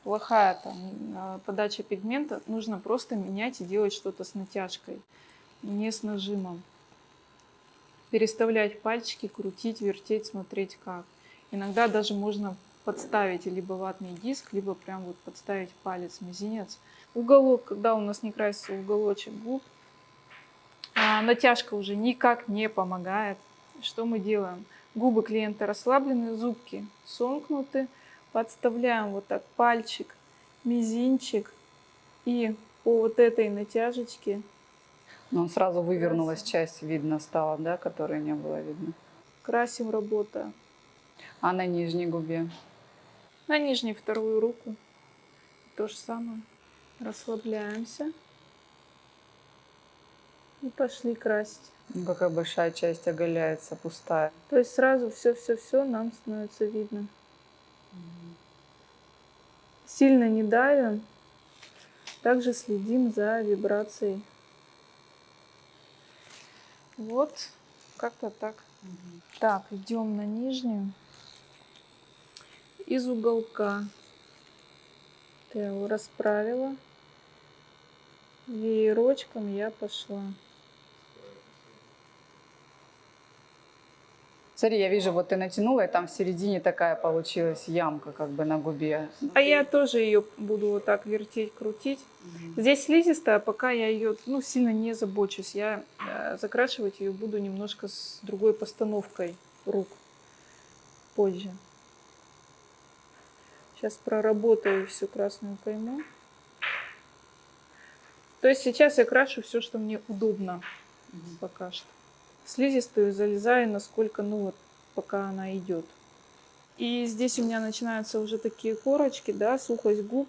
плохая там э, подача пигмента, нужно просто менять и делать что-то с натяжкой, не с нажимом переставлять пальчики, крутить, вертеть, смотреть как. Иногда даже можно подставить либо ватный диск, либо прям вот подставить палец, мизинец. Уголок, когда у нас не красится уголочек губ, а натяжка уже никак не помогает. Что мы делаем? Губы клиента расслаблены, зубки сомкнуты. Подставляем вот так пальчик, мизинчик и по вот этой натяжечке Ну, сразу вывернулась часть, видно стало, да, которой не было видно. красим работа. А на нижней губе? На нижней вторую руку. То же самое. Расслабляемся. И пошли красить. Ну, какая большая часть оголяется, пустая. То есть сразу все-все-все нам становится видно. Сильно не давим. Также следим за вибрацией. Вот, как-то так. Так, идем на нижнюю. Из уголка. Я его расправила. Веерочком я пошла. Смотри, я вижу, вот ты натянула, и там в середине такая получилась ямка как бы на губе. А я тоже ее буду вот так вертеть, крутить. Здесь слизистая, пока я ее ну, сильно не забочусь. Я э, закрашивать ее буду немножко с другой постановкой рук позже. Сейчас проработаю всю красную кайму. То есть сейчас я крашу все, что мне удобно пока что. Слизистую залезаю, насколько, ну вот, пока она идет. И здесь у меня начинаются уже такие корочки, да, сухость губ.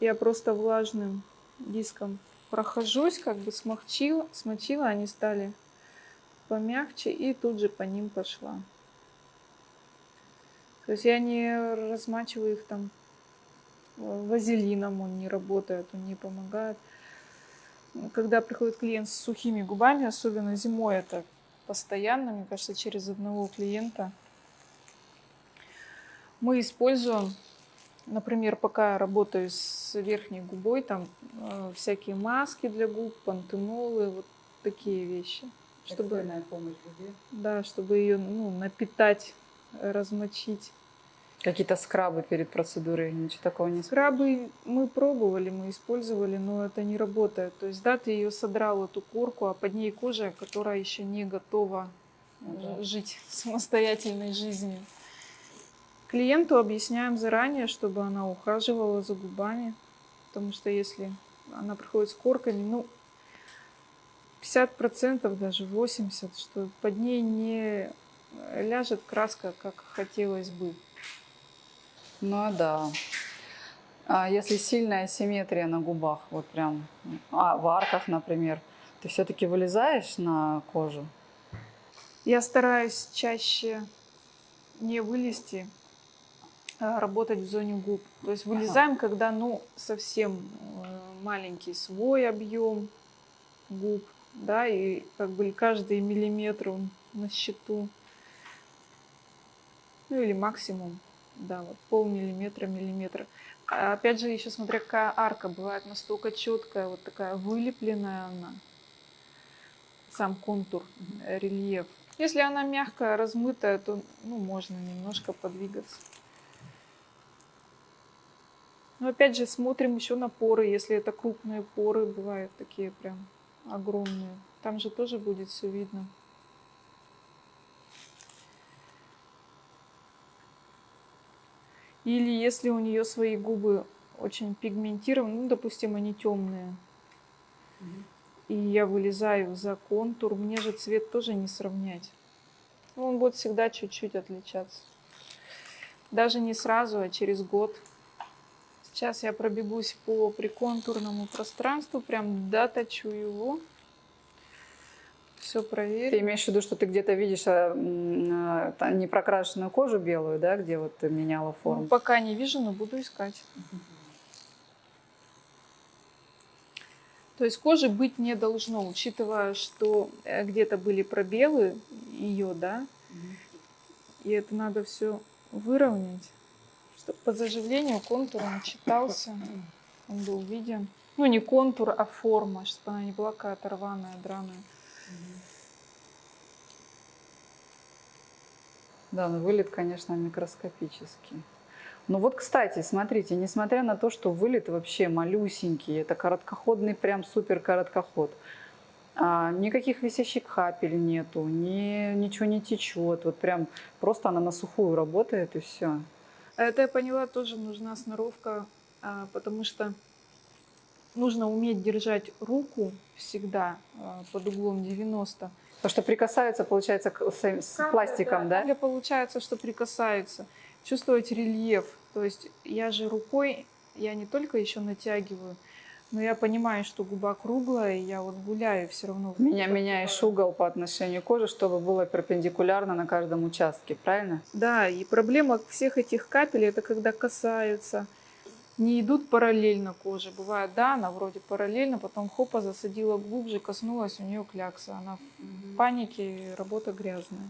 Я просто влажным диском прохожусь, как бы смягчила, смочила, они стали помягче, и тут же по ним пошла. То есть я не размачиваю их там э, вазелином, он не работает, он не помогает. Когда приходит клиент с сухими губами, особенно зимой, это постоянно, мне кажется, через одного клиента, мы используем, например, пока я работаю с верхней губой, там э, всякие маски для губ, пантенолы, вот такие вещи. Чтобы, помощь губе. да, чтобы ее ну, напитать, размочить. Какие-то скрабы перед процедурой, ничего такого не Скрабы мы пробовали, мы использовали, но это не работает. То есть, да, ты ее содрал, эту корку, а под ней кожа, которая еще не готова э, Ну да. жить самостоятельной жизнью. Клиенту объясняем заранее, чтобы она ухаживала за губами, потому что если она приходит с корками, ну, 50%, даже 80%, что под ней не ляжет краска, как хотелось бы. Ну да. А если сильная симметрия на губах, вот прям, а в арках, например, ты все-таки вылезаешь на кожу? Я стараюсь чаще не вылезти, а работать в зоне губ. То есть вылезаем, когда ну совсем э, маленький свой объем губ, да, и как бы каждый миллиметр он на счету. Ну или максимум, да, вот полмиллиметра, миллиметра. А опять же, еще смотря какая арка бывает настолько четкая, вот такая вылепленная она, сам контур, э, рельеф. Если она мягкая, размытая, то ну, можно немножко подвигаться. Но опять же, смотрим еще на поры. Если это крупные поры, бывают такие прям огромные. Там же тоже будет все видно. Или если у нее свои губы очень пигментированы, ну, допустим, они темные, и я вылезаю за контур, мне же цвет тоже не сравнять. Ну, Он будет всегда чуть-чуть отличаться. Даже не сразу, а через год. Сейчас я пробегусь по приконтурному пространству, прям доточу его. Все Ты проверю. имеешь в виду, что ты где-то видишь а, а, непрокрашенную кожу белую, да, где вот ты меняла Ну, форму? пока не вижу, но буду искать. То есть кожи быть не должно, учитывая, что э, где-то были пробелы ее, да, и это надо все выровнять, чтобы по заживлению контур он читался, он был виден. Ну, не контур, а форма, чтобы она не была какая-то рваная, драная. Да, ну вылет, конечно, микроскопический. Ну вот, кстати, смотрите, несмотря на то, что вылет вообще малюсенький, это короткоходный прям супер короткоход, а, никаких висящих капель нету, ни, ничего не течет, вот прям просто она на сухую работает и все. Это я поняла, тоже нужна сноровка, а, потому что нужно уметь держать руку всегда а, под углом 90. Потому что прикасается, получается, к- с, с пластиком, да? Или получается, что прикасается. Чувствовать рельеф. То есть я же рукой, я не только еще натягиваю, но я понимаю, что губа круглая, и я вот гуляю все равно. Меня меняешь угол по отношению к коже, чтобы было перпендикулярно на каждом участке, правильно? Да, и проблема всех этих капель, это когда касаются, не идут параллельно коже. Бывает, да, она вроде параллельно, потом хопа засадила глубже, коснулась, у нее клякса. Она в панике, работа грязная.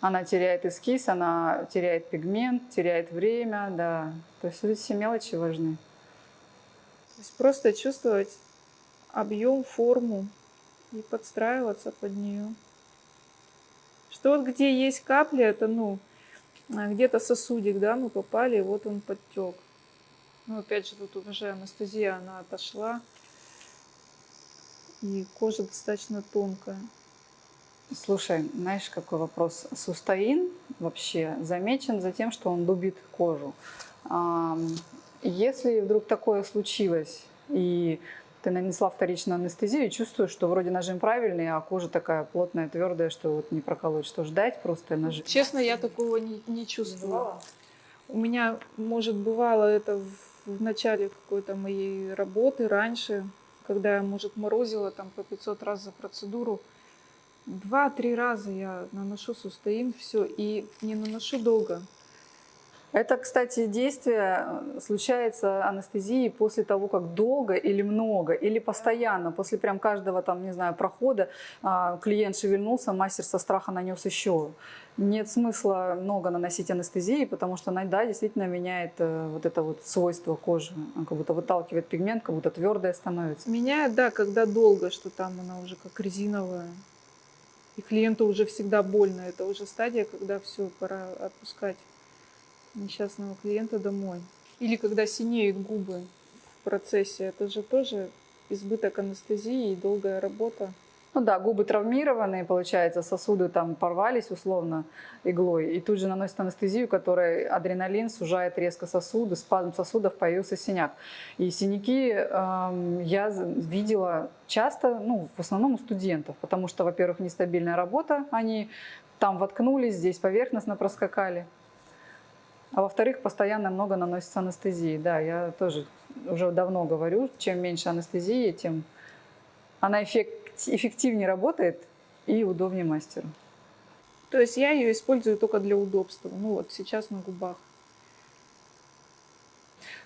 Она теряет эскиз, она теряет пигмент, теряет время, да. То есть вот все мелочи важны. То есть просто чувствовать объем, форму и подстраиваться под нее. Что вот где есть капли, это ну где-то сосудик, да, мы попали, вот он подтек. Ну опять же тут уже анестезия, она отошла. И кожа достаточно тонкая. Слушай, знаешь, какой вопрос? Сустаин вообще замечен за тем, что он дубит кожу. Если вдруг такое случилось, и ты нанесла вторичную анестезию, и чувствуешь, что вроде нажим правильный, а кожа такая плотная, твердая, что вот не проколоть, что ждать просто нажим. Честно, я такого не, не чувствую. У меня, может, бывало это в, в начале какой-то моей работы, раньше, когда я, может, морозила там по 500 раз за процедуру. Два-три раза я наношу сустаин, все, и не наношу долго. Это, кстати, действие э, случается анестезии после того, как долго или много, или постоянно, после прям каждого там, не знаю, прохода а, клиент шевельнулся, мастер со страха нанес еще. Нет смысла много наносить анестезии, потому что она, да, действительно меняет э, вот это вот свойство кожи, Он как будто выталкивает пигмент, как будто твердая становится. Меняет, да, когда долго, что там она уже как резиновая. И клиенту уже всегда больно. Это уже стадия, когда все, пора отпускать несчастного клиента домой. Или когда синеют губы в процессе. Это же тоже избыток анестезии и долгая работа. Ну да, губы травмированные, получается, сосуды там порвались условно иглой, и тут же наносит анестезию, которая адреналин сужает резко сосуды, спазм сосудов, появился синяк. И синяки эм, я видела часто, ну, в основном у студентов, потому что, во-первых, нестабильная работа, они там воткнулись, здесь поверхностно проскакали. А во-вторых, постоянно много наносится анестезии. Да, я тоже уже давно говорю, чем меньше анестезии, тем она эффект- эффективнее работает и удобнее мастеру. То есть я ее использую только для удобства. Ну вот сейчас на губах.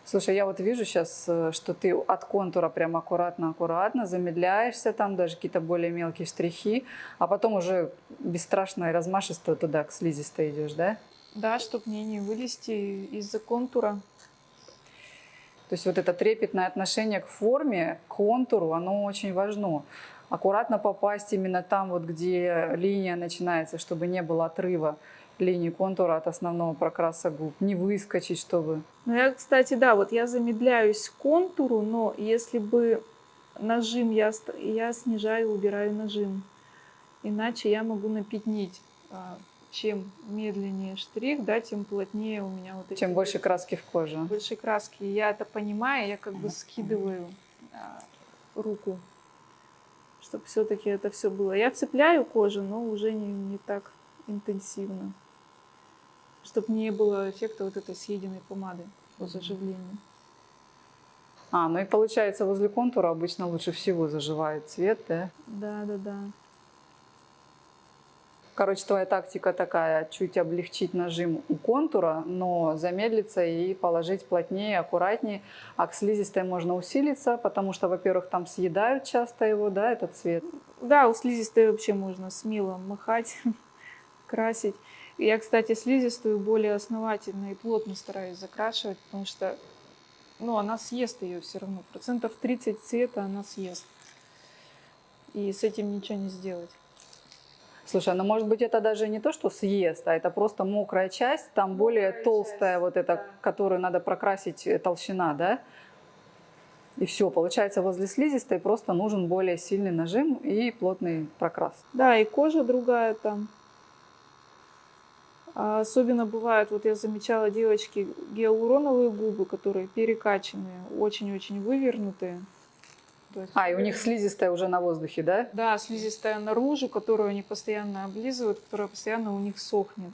Слушай, я вот вижу сейчас, что ты от контура прям аккуратно-аккуратно замедляешься, там даже какие-то более мелкие штрихи, а потом уже бесстрашно и размашисто туда, к слизистой идешь, да? Да, чтобы мне не вылезти из-за контура. То есть вот это трепетное отношение к форме, к контуру, оно очень важно. Аккуратно попасть именно там, вот где линия начинается, чтобы не было отрыва линии контура от основного прокраса губ. Не выскочить, чтобы... Ну, я, кстати, да, вот я замедляюсь к контуру, но если бы нажим, я, я снижаю, убираю нажим. Иначе я могу напятнить. Чем медленнее штрих, да, тем плотнее у меня вот эти Чем больше краски в коже. больше краски. Я это понимаю, я как бы скидываю а, руку, чтобы все-таки это все было. Я цепляю кожу, но уже не, не так интенсивно, чтобы не было эффекта вот этой съеденной помады по заживлению. А, ну и получается возле контура обычно лучше всего заживает цвет, да? Да, да, да. Короче, твоя тактика такая, чуть облегчить нажим у контура, но замедлиться и положить плотнее, аккуратнее. А к слизистой можно усилиться, потому что, во-первых, там съедают часто его, да, этот цвет. Да, у слизистой вообще можно смело махать, красить. Я, кстати, слизистую более основательно и плотно стараюсь закрашивать, потому что ну, она съест ее все равно. Процентов 30 цвета она съест. И с этим ничего не сделать. Слушай, ну может быть это даже не то, что съест, а это просто мокрая часть, там более толстая вот эта, которую надо прокрасить э, толщина, да? И все, получается возле слизистой просто нужен более сильный нажим и плотный прокрас. Да, и кожа другая там. А особенно бывают, вот я замечала девочки, гиалуроновые губы, которые перекачанные, очень-очень вывернутые. То есть- А, и у них слизистая уже на воздухе, да? Да, слизистая наружу, которую они постоянно облизывают, которая постоянно у них сохнет.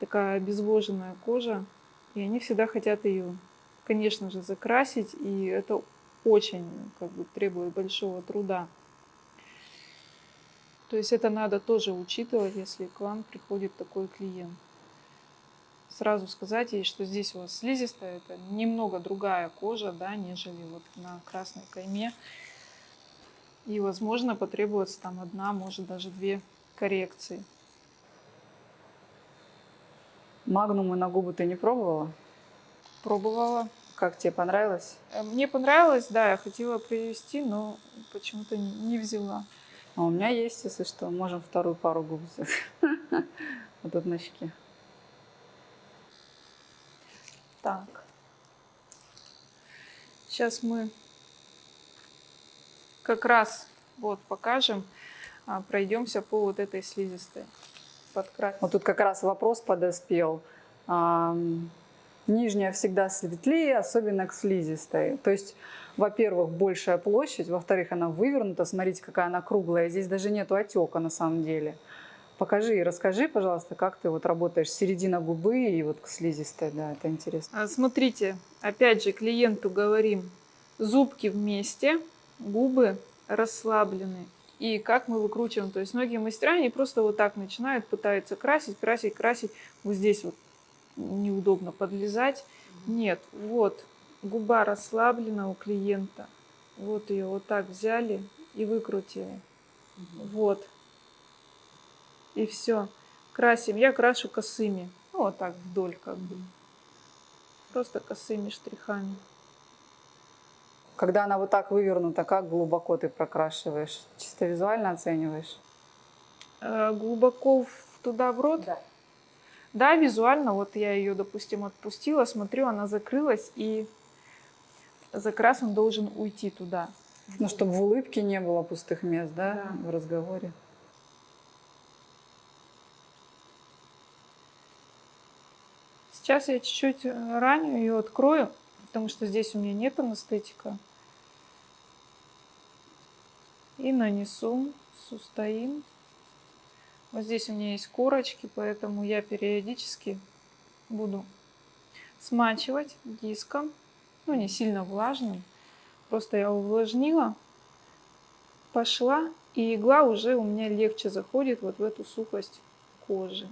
Такая обезвоженная кожа. И они всегда хотят ее, конечно же, закрасить. И это очень как бы, требует большого труда. То есть это надо тоже учитывать, если к вам приходит такой клиент. Сразу сказать ей, что здесь у вас слизистая, это немного другая кожа, да, нежели вот на красной кайме. И, возможно, потребуется там одна, может, даже две коррекции. Магнумы на губы ты не пробовала? Пробовала. Как тебе понравилось? Э, Мне понравилось, да, я хотела привести, но почему-то не не взяла. А у меня есть, если что, можем вторую пару губ взять. Вот тут на щеке. Так. Сейчас мы как раз вот покажем, а, пройдемся по вот этой слизистой. Подкрасим. Вот тут как раз вопрос подоспел. Ам, Нижняя всегда светлее, особенно к слизистой. То есть, во-первых, большая площадь, во-вторых, она вывернута. Смотрите, какая она круглая. Здесь даже нету отека на самом деле. Покажи и расскажи, пожалуйста, как ты вот работаешь середина губы и вот к слизистой, да, это интересно. А, Смотрите, опять же, клиенту говорим, зубки вместе, губы расслаблены. И как мы выкручиваем. То есть многие мастера, они просто вот так начинают, пытаются красить, красить, красить. Вот здесь вот неудобно подлезать. Нет, вот губа расслаблена у клиента. Вот ее вот так взяли и выкрутили. Вот. И все. Красим. Я крашу косыми. Ну, вот так вдоль как бы. Просто косыми штрихами. Когда она вот так вывернута, как глубоко ты прокрашиваешь? Чисто визуально оцениваешь? Э, глубоко в- туда в рот? Да. Да, визуально. Вот я ее, допустим, отпустила, смотрю, она закрылась, и закрас он должен уйти туда. Ну, чтобы в улыбке не было пустых мест, да, Да. в разговоре. Сейчас я чуть-чуть э, ранню ее открою, потому что здесь у меня нет анестетика. И нанесу сустоин. Вот здесь у меня есть корочки, поэтому я периодически буду смачивать диском. Ну, не сильно влажным. Просто я увлажнила, пошла, и игла уже у меня легче заходит вот в эту сухость кожи.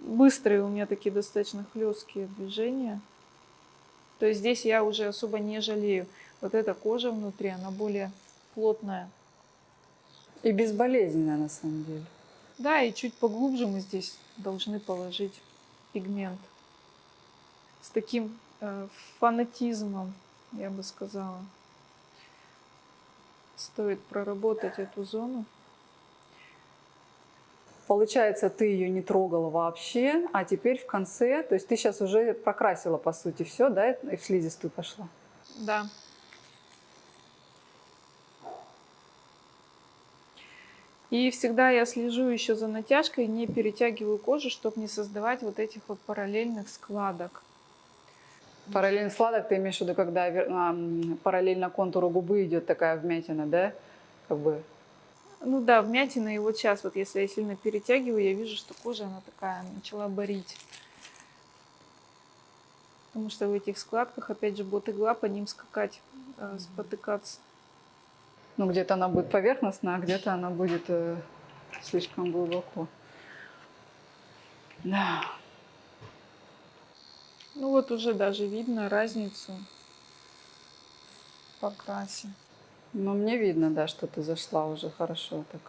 Быстрые у меня такие достаточно хлесткие движения. То есть здесь я уже особо не жалею. Вот эта кожа внутри, она более плотная. И безболезненная, на самом деле. Да, и чуть поглубже мы здесь должны положить пигмент. С таким э, фанатизмом, я бы сказала. Стоит проработать эту зону. Получается, ты ее не трогала вообще, а теперь в конце, то есть ты сейчас уже прокрасила, по сути, все, да, и в слизистую пошла. Да. И всегда я слежу еще за натяжкой, не перетягиваю кожу, чтобы не создавать вот этих вот параллельных складок. Параллельно сладок ты имеешь в виду, когда параллельно контуру губы идет такая вмятина, да? Как бы Ну да, вмятина, и вот сейчас вот если я сильно перетягиваю, я вижу, что кожа она такая начала борить. Потому что в этих складках, опять же, будет игла по ним скакать, э, спотыкаться. Ну, где-то она будет поверхностная, а где-то она будет э, слишком глубоко. Да. Ну вот уже даже видно разницу по красе. Но мне видно, да, что ты зашла уже хорошо так.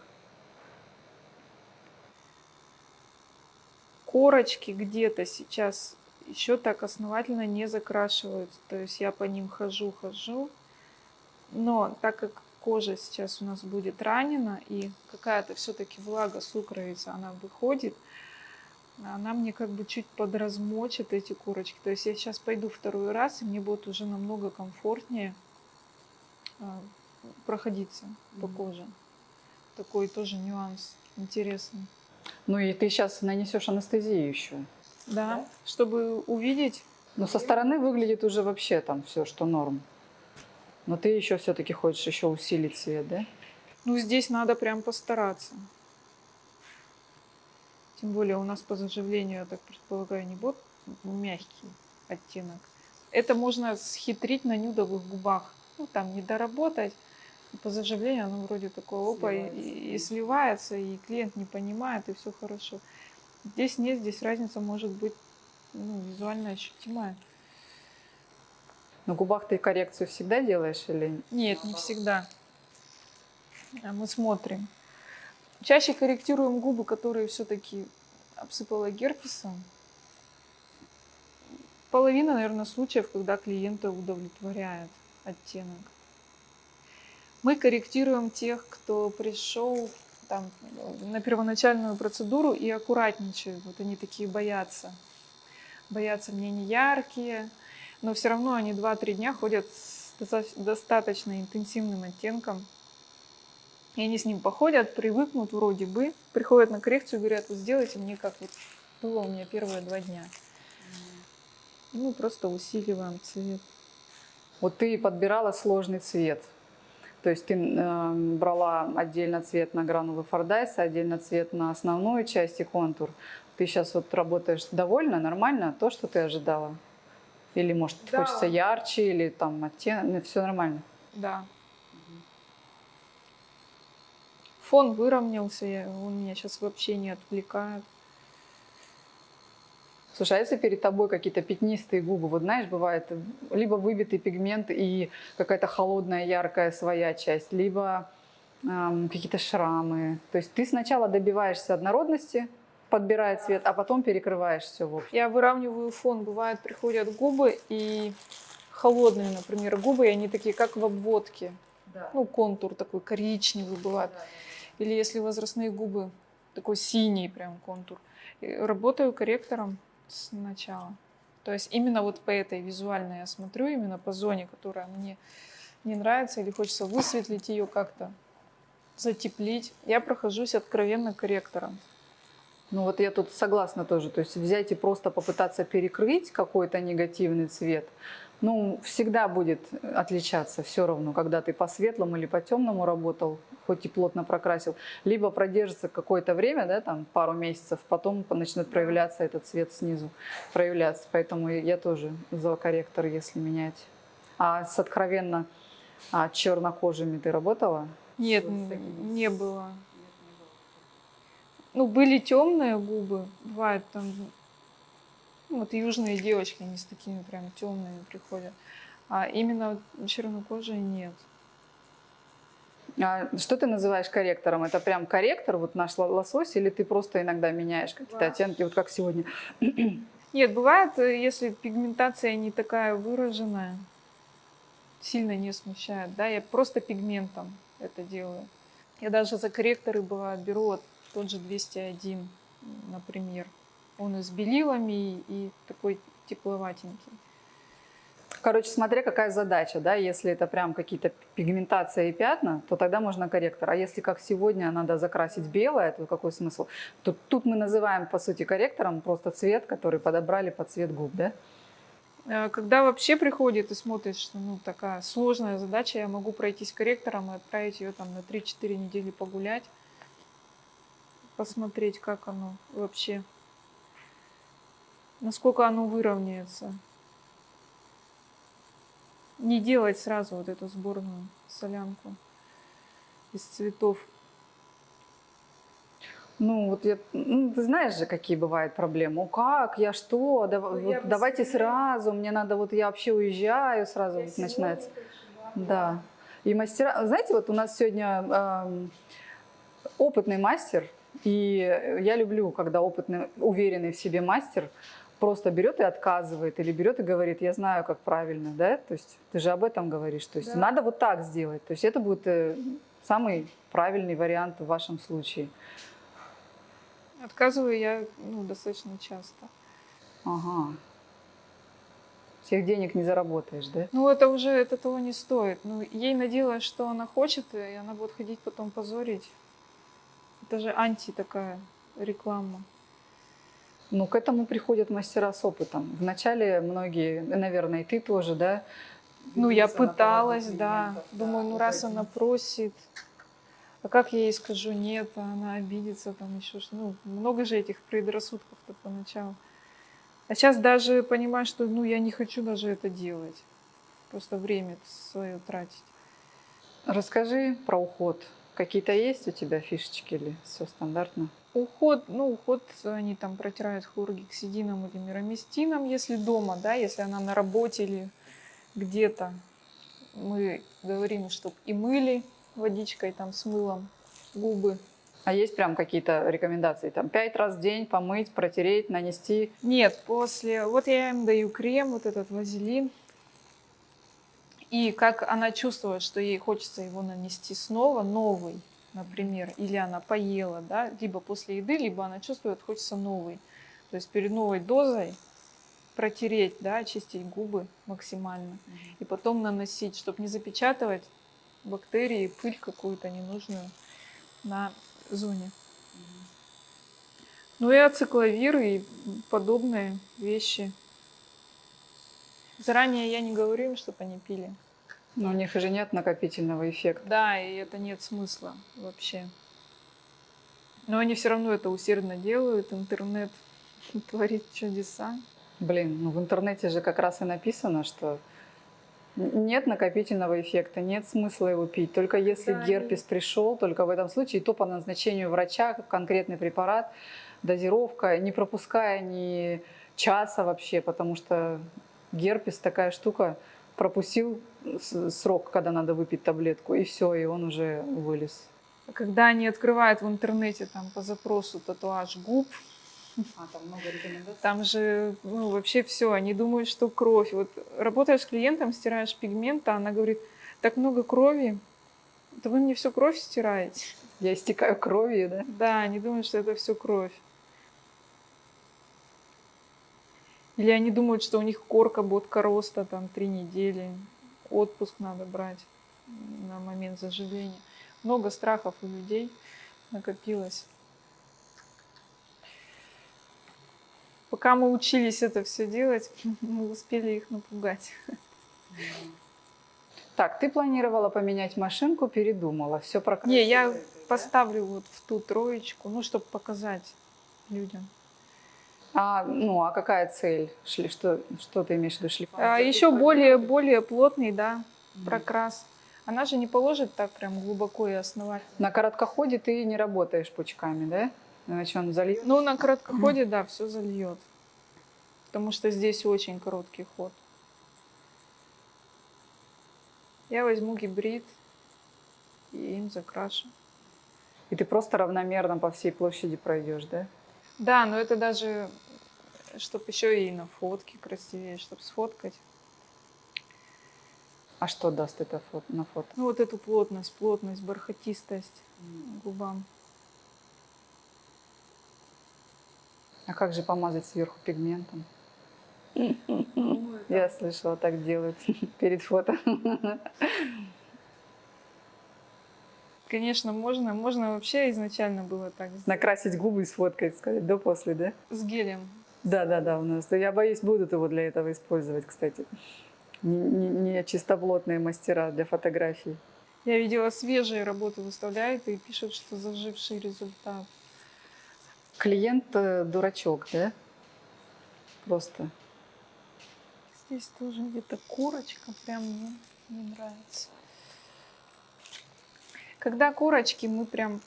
корочки где-то сейчас еще так основательно не закрашиваются. То есть я по ним хожу, хожу. Но так как кожа сейчас у нас будет ранена и какая-то все-таки влага сукровица, она выходит, она мне как бы чуть подразмочит эти корочки. То есть я сейчас пойду второй раз, и мне будет уже намного комфортнее проходиться по коже. Такой тоже нюанс интересный. Ну и ты сейчас нанесешь анестезию еще. Да, чтобы увидеть. Но со стороны выглядит уже вообще там все, что норм. Но ты еще все-таки хочешь еще усилить цвет, да? Ну, здесь надо прям постараться. Тем более у нас по заживлению, я так предполагаю, не будет мягкий оттенок. Это можно схитрить на нюдовых губах. Ну, там не доработать. По заживлению оно вроде такое опа и, и- и сливается, и клиент не понимает, и все хорошо. Здесь нет, здесь разница может быть ну, визуально ощутимая. На губах ты коррекцию всегда делаешь или Нет, не всегда. А Мы смотрим. Чаще корректируем губы, которые все-таки обсыпала герпесом. Половина, наверное, случаев, когда клиента удовлетворяет оттенок. Мы корректируем тех, кто пришел там, на первоначальную процедуру и аккуратничают. Вот они такие боятся. Боятся мне не яркие, но все равно они 2-3 дня ходят с доста- достаточно интенсивным оттенком. И они с ним походят, привыкнут вроде бы, приходят на коррекцию говорят, вот сделайте мне как вот было у меня первые два дня. И мы просто усиливаем цвет. Вот ты подбирала сложный цвет. То есть ты э, брала отдельно цвет на гранулы Фордайса, отдельно цвет на основную часть и контур. Ты сейчас вот работаешь довольно, нормально, то, что ты ожидала? Или, может, Да. хочется ярче, или там оттенок, все нормально? Да. Фон выровнялся, он меня сейчас вообще не отвлекает. Слушай, а если перед тобой какие-то пятнистые губы, вот знаешь, бывает либо выбитый пигмент и какая-то холодная, яркая своя часть, либо эм, какие-то шрамы. То есть ты сначала добиваешься однородности, подбирая цвет, а потом перекрываешь все в общем. Я выравниваю фон. Бывает, приходят губы и холодные, например, губы, и они такие, как в обводке. Да. Ну, контур такой коричневый бывает. Или если возрастные губы, такой синий прям контур. И работаю корректором сначала. То есть именно вот по этой визуальной я смотрю, именно по зоне, которая мне не нравится или хочется высветлить ее как-то, затеплить. Я прохожусь откровенно корректором. Ну вот я тут согласна тоже. То есть взять и просто попытаться перекрыть какой-то негативный цвет, ну, всегда будет отличаться все равно, когда ты по светлому или по темному работал, хоть и плотно прокрасил, либо продержится какое-то время, да, там пару месяцев, потом начнет проявляться этот цвет снизу, проявляться. Поэтому я тоже за корректор, если менять. А с откровенно а, чернокожими ты работала? Нет, Вот не было. Ну, были темные губы, бывает там, вот южные девочки, они с такими прям темными приходят. А именно чернокожие нет. А что ты называешь корректором? Это прям корректор, вот наш ло- лосось, или ты просто иногда меняешь какие-то оттенки, вот как сегодня? Нет, бывает, э, если пигментация не такая выраженная, сильно не смущает, да, я просто пигментом это делаю. Я даже за корректоры бывает беру вот тот же 201, например. Он и с белилами, и такой тепловатенький. Короче, смотря какая задача, да, если это прям какие-то пигментация и пятна, то тогда можно корректор. А если как сегодня надо закрасить белое, то какой смысл? То тут мы называем, по сути, корректором просто цвет, который подобрали под цвет губ, да? Э, Когда вообще приходит и смотрит, что ну, такая сложная задача, я могу пройтись корректором и отправить ее там на 3-4 недели погулять, посмотреть, как оно вообще, насколько оно выровняется. Не делать сразу вот эту сборную солянку из цветов. Ну, вот я, ну, ты знаешь же, какие бывают проблемы. Ну, как, я что, Дав- Ну, вот я давайте скорее- сразу, мне надо, вот я вообще уезжаю, сразу вот начинается. Да. И мастера, знаете, вот у нас сегодня эм, опытный мастер, и я люблю, когда опытный, уверенный в себе мастер просто берет и отказывает, или берет и говорит, я знаю, как правильно, да? То есть ты же об этом говоришь. То есть Да. надо вот так сделать. То есть это будет э, самый правильный вариант в вашем случае. Отказываю я ну, достаточно часто. Ага. Всех денег не заработаешь, да? Ну, это уже это того не стоит. Ну, ей наделаешь, что она хочет, и она будет ходить потом позорить. Это же анти такая реклама. Ну, к этому приходят мастера с опытом. Вначале многие, наверное, и ты тоже, да? Ну, я пыталась, да. Думаю, ну раз она просит, а как я ей скажу нет, а она обидится, там еще что Ну, много же этих предрассудков-то поначалу. А сейчас даже понимаю, что ну я не хочу даже это делать. Просто время свое тратить. Расскажи про уход. Какие-то есть у тебя фишечки или все стандартно? Уход, ну, уход они там протирают хлоргексидином или мироместином, если дома, да, если она на работе или где-то. Мы говорим, чтобы и мыли водичкой там с мылом губы. А есть прям какие-то рекомендации? Там пять раз в день помыть, протереть, нанести? Нет, после... Вот я им даю крем, вот этот вазелин. И как она чувствует, что ей хочется его нанести снова, новый, например, или она поела, да, либо после еды, либо она чувствует, хочется новый. То есть перед новой дозой протереть, да, очистить губы максимально. И потом наносить, чтобы не запечатывать бактерии, пыль какую-то ненужную на зоне. Ну и ацикловир и подобные вещи. Заранее я не говорю им, чтобы они пили. Но у них же нет накопительного эффекта. Да, и это нет смысла вообще. Но они все равно это усердно делают. Интернет творит чудеса. Блин, ну в интернете же как раз и написано, что нет накопительного эффекта, нет смысла его пить. Только если Да, герпес пришел, только в этом случае, и то по назначению врача, конкретный препарат, дозировка, не пропуская ни часа вообще, потому что герпес такая штука, пропустил срок, когда надо выпить таблетку, и все, и он уже вылез. Когда они открывают в интернете там по запросу татуаж губ, А, там много рекомендаций. Там же ну, вообще все, они думают, что кровь. Вот работаешь с клиентом, стираешь пигмент, а она говорит, так много крови, да вы мне всю кровь стираете. Я истекаю кровью, да? Да, они думают, что это все кровь. Или они думают, что у них корка ботка роста, там три недели, отпуск надо брать на момент заживления. Много страхов у людей накопилось. Пока мы учились это все делать, мы успели их напугать. Так, ты планировала поменять машинку, передумала. Все прокрасила. Не, я этой, да? поставлю вот в ту троечку, ну, чтобы показать людям. А, ну, а какая цель? Шли, что, что ты имеешь в виду? Шлифовать? А, еще более, более плотный, да, прокрас. Она же не положит так прям глубоко и основательно. На короткоходе ты не работаешь пучками, да? Иначе он зальет. Ну, на короткоходе, да, все зальет. Потому что здесь очень короткий ход. Я возьму гибрид и им закрашу. И ты просто равномерно по всей площади пройдешь, да? Да, но это даже, чтобы еще и на фотке красивее, чтобы сфоткать. А что даст это фото, на фото? Ну, вот эту плотность, плотность, бархатистость губам. А как же помазать сверху пигментом? Я слышала, так делают перед фото. Конечно, можно. Можно вообще изначально было так сделать. Накрасить губы и сфоткать, сказать до-после, да? С гелем. Да, да, да, у нас. Я боюсь, будут его для этого использовать, кстати. Не, не- не чистоплотные мастера для фотографий. Я видела свежие работы выставляют и пишут, что заживший результат. Клиент э, дурачок, да? Просто. Здесь тоже где-то корочка, прям мне не нравится. Когда корочки, мы прям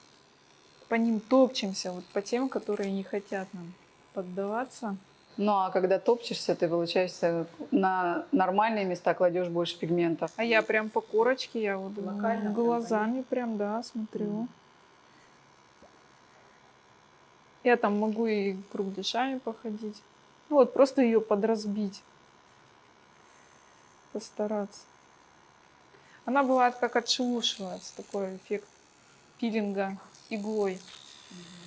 по ним топчемся, вот по тем, которые не хотят нам поддаваться. Ну а когда топчешься, ты, получается, на нормальные места кладешь больше пигментов. А я прям по корочке, я вот Локально прям глазами прям, да, смотрю. Мгм. Я там могу и кругляшами походить. Ну вот, просто ее подразбить. Постараться. Она бывает как отшелушивается, такой эффект пилинга иглой. А,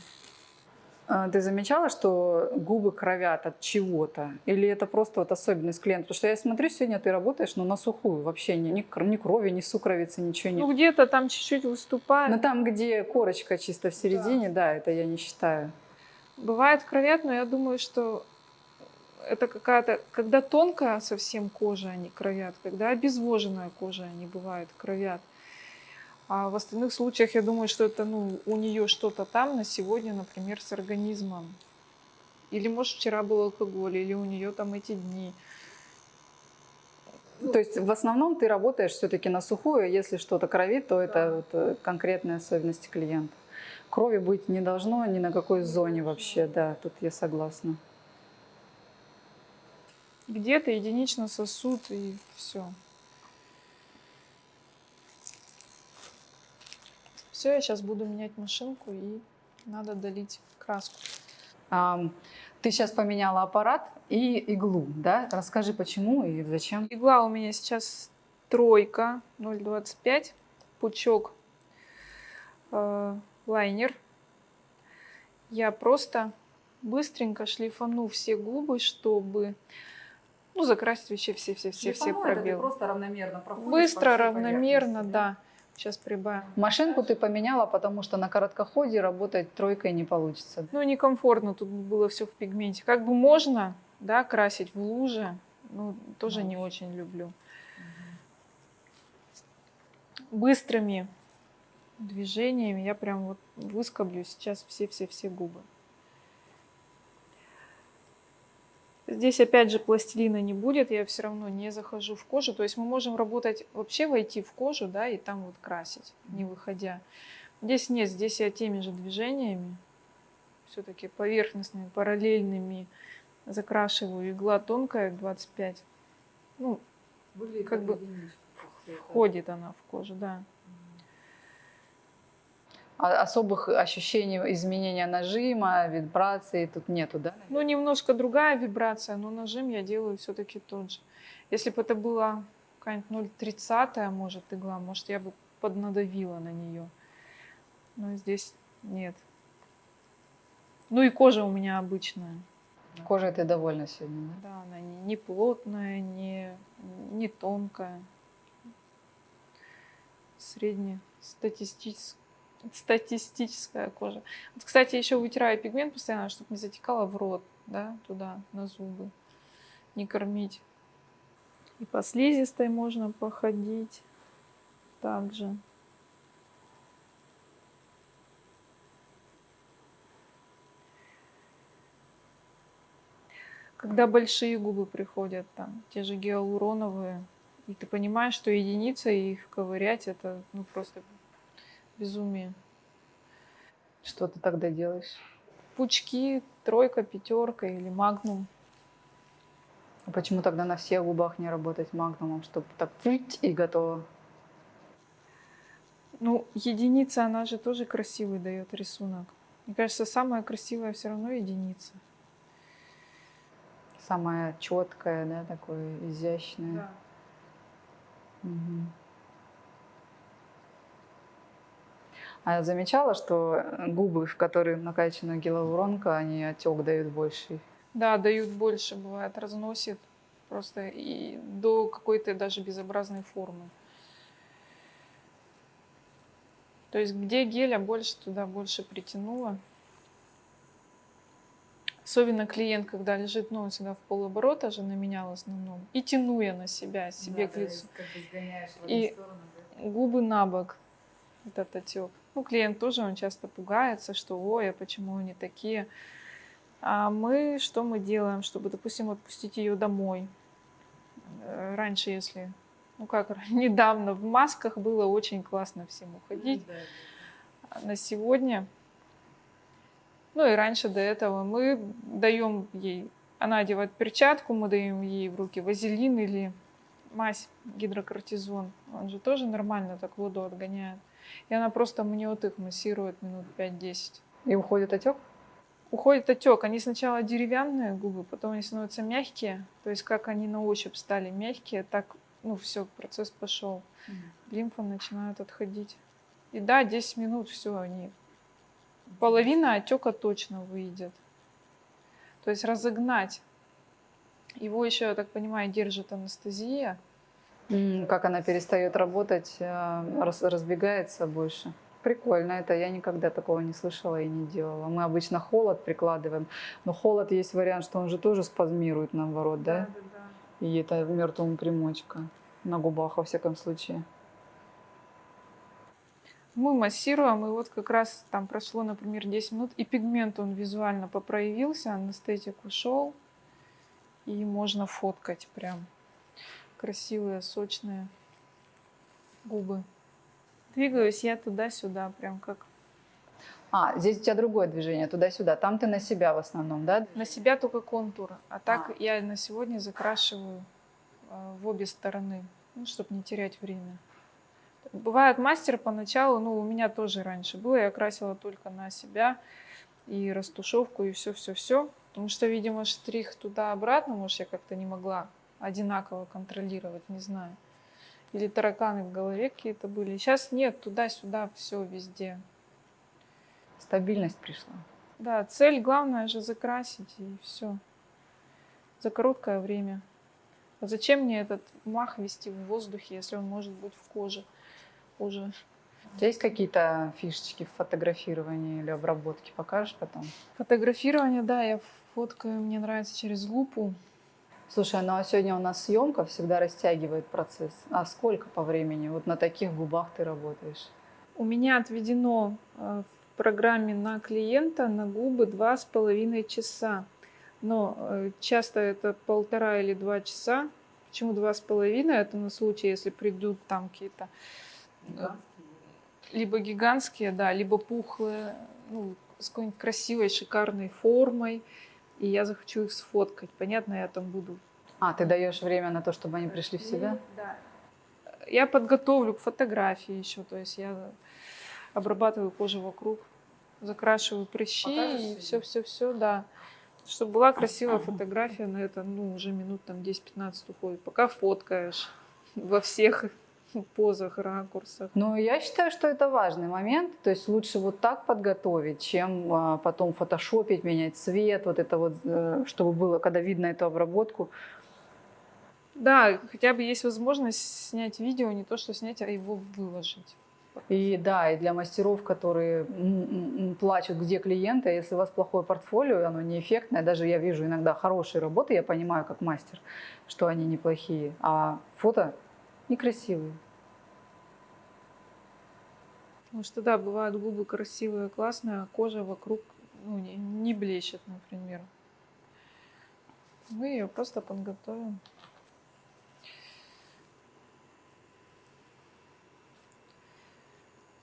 Ты замечала, что губы кровят от чего-то? Или это просто вот особенность клиента? Потому что я смотрю, сегодня ты работаешь, но на сухую вообще ни, ни, кр- ни крови, ни сукровицы, ничего нет. Ну где-то там чуть-чуть выступает. Но там, где корочка чисто в середине, да, это я не считаю. Бывает кровят, но я думаю, что это какая-то, когда тонкая совсем кожа, они кровят, когда обезвоженная кожа, они бывают кровят. А в остальных случаях я думаю, что это ну, у нее что-то там на сегодня, например, с организмом. Или, может, вчера был алкоголь, или у нее там эти дни. То есть в основном ты работаешь все-таки на сухую, если что-то кровит, то это вот э, конкретные особенности клиента. Крови быть не должно ни на какой зоне вообще, да, тут я согласна. Где-то единично сосуд и все. Все, я сейчас буду менять машинку и надо долить краску. Ам, Ты сейчас поменяла аппарат и иглу, да? Расскажи, почему и зачем. Игла у меня сейчас тройка 0,25, пучок э, лайнер. Я просто быстренько шлифану все губы, чтобы ну, закрасить вообще все-все-все-все пробелы. просто равномерно Быстро, равномерно, да. Сейчас прибавим. Машинку ты поменяла, потому что на короткоходе работать тройкой не получится. Ну, некомфортно тут было все в пигменте. Как бы можно, да, красить в луже, но тоже не очень люблю. Быстрыми движениями я прям вот выскоблю сейчас все-все-все губы. Здесь опять же пластилина не будет, я все равно не захожу в кожу. То есть мы можем работать, вообще войти в кожу, да, и там вот красить, не выходя. Здесь нет, здесь я теми же движениями, все-таки поверхностными, параллельными закрашиваю. Игла тонкая, 25. Ну, как бы входит она в кожу, да. А особых ощущений изменения нажима, вибрации тут нету, да? Ну, немножко другая вибрация, но нажим я делаю все-таки тот же. Если бы это была какая-нибудь 0,30, может, игла, может, я бы поднадавила на нее. Но здесь нет. Ну и кожа у меня обычная. Кожей ты довольна сегодня, да? Да, она не, не плотная, не, не тонкая. Средняя статистическая кожа. Вот, кстати, еще вытираю пигмент постоянно, чтобы не затекало в рот, да, туда, на зубы. Не кормить. И по слизистой можно походить также. Когда большие губы приходят, там, те же гиалуроновые, и ты понимаешь, что единица, и их ковырять, это ну, просто безумие. Что ты тогда делаешь? Пучки, тройка, пятерка или магнум. А почему тогда на всех губах не работать магнумом, чтобы так флить и готово? Ну, единица, она же тоже красивый дает рисунок. Мне кажется, самая красивая все равно единица. Самая четкая, да, такое изящное. Мгм. А я замечала, что э, губы, в которые накачана гиалуронка, они отек дают больший. Да, дают больше, бывает, разносит просто и до какой-то даже безобразной формы. То есть где геля больше, туда больше притянуло. Особенно клиент, когда лежит, ну, он всегда в полоборота же на меня в основном. И тяну я на себя, себе к лицу. И губы на бок, этот отек. Ну, клиент тоже, он часто пугается, что, ой, а почему они такие? А мы, что мы делаем, чтобы, допустим, отпустить ее домой? Э, Раньше, если, ну как, недавно в масках было очень классно всем уходить. А на сегодня, ну и раньше до этого, мы даем ей, она одевает перчатку, мы даем ей в руки вазелин или мазь гидрокортизон. Он же тоже нормально так воду отгоняет. И она просто мне вот их массирует минут 5-10. И уходит отек? Уходит отек. Они сначала деревянные губы, потом они становятся мягкие. То есть как они на ощупь стали мягкие, так, ну все, процесс пошел. Лимфа начинает отходить. И да, 10 минут, все, они... Половина отека точно выйдет. То есть разогнать. Его еще, я так понимаю, держит анестезия. Как она перестает работать, э, раз- разбегается больше. Прикольно это, я никогда такого не слышала и не делала. Мы обычно холод прикладываем, но холод есть вариант, что он же тоже спазмирует наоборот, да? И это мертвому примочка на губах во всяком случае. Мы массируем, и вот как раз там прошло, например, 10 минут, и пигмент он визуально попроявился, анестетик ушел, и можно фоткать прям красивые, сочные губы. Двигаюсь я туда-сюда, прям как А, здесь у тебя другое движение, туда-сюда. Там ты на себя в основном, да? на себя только контур, а так А. я на сегодня закрашиваю э, в обе стороны, ну, чтобы не терять время. Бывает мастер поначалу, ну, у меня тоже раньше было, я красила только на себя и растушевку, и все-все-все. Потому что, видимо, штрих туда-обратно, может, я как-то не могла одинаково контролировать, не знаю. Или тараканы в голове какие-то были. Сейчас нет, туда-сюда, все везде. Стабильность пришла. Да, цель главное же закрасить и все. За короткое время. А зачем мне этот мах вести в воздухе, если он может быть в коже уже? У тебя есть какие-то фишечки в фотографировании или обработке? Покажешь потом? Фотографирование, да, я фоткаю, мне нравится через лупу. Слушай, ну а сегодня у нас съемка всегда растягивает процесс. А сколько по времени? Вот на таких губах ты работаешь? У меня отведено э, в программе на клиента на губы два с половиной часа. Но э, часто это полтора или два часа. Почему два с половиной? Это на случай, если придут там какие-то э, либо гигантские, да, либо пухлые, ну, с какой-нибудь красивой, шикарной формой. И я захочу их сфоткать. Понятно, я там буду А, ты даешь время на то, чтобы они пришли в себя? да. Я подготовлю к фотографии еще, то есть я обрабатываю кожу вокруг, закрашиваю прыщи Покажешь и видео? все, все, все, да. Чтобы была красивая фотография, на это, ну, уже минут там 10-15 уходит. Пока фоткаешь во всех позах, ракурсах. Ну, я считаю, что это важный момент. То есть лучше вот так подготовить, чем а, потом фотошопить, менять цвет, вот это вот, э, чтобы было, когда видно эту обработку. Да, хотя бы есть возможность снять видео, не то что снять, а его выложить. И да, и для мастеров, которые плачут, где клиенты, если у вас плохое портфолио, оно неэффектное, даже я вижу иногда хорошие работы, я понимаю как мастер, что они неплохие, а фото некрасивые. Потому что, да, бывают губы красивые, классные, а кожа вокруг ну, не, не блещет, например. Мы ее просто подготовим.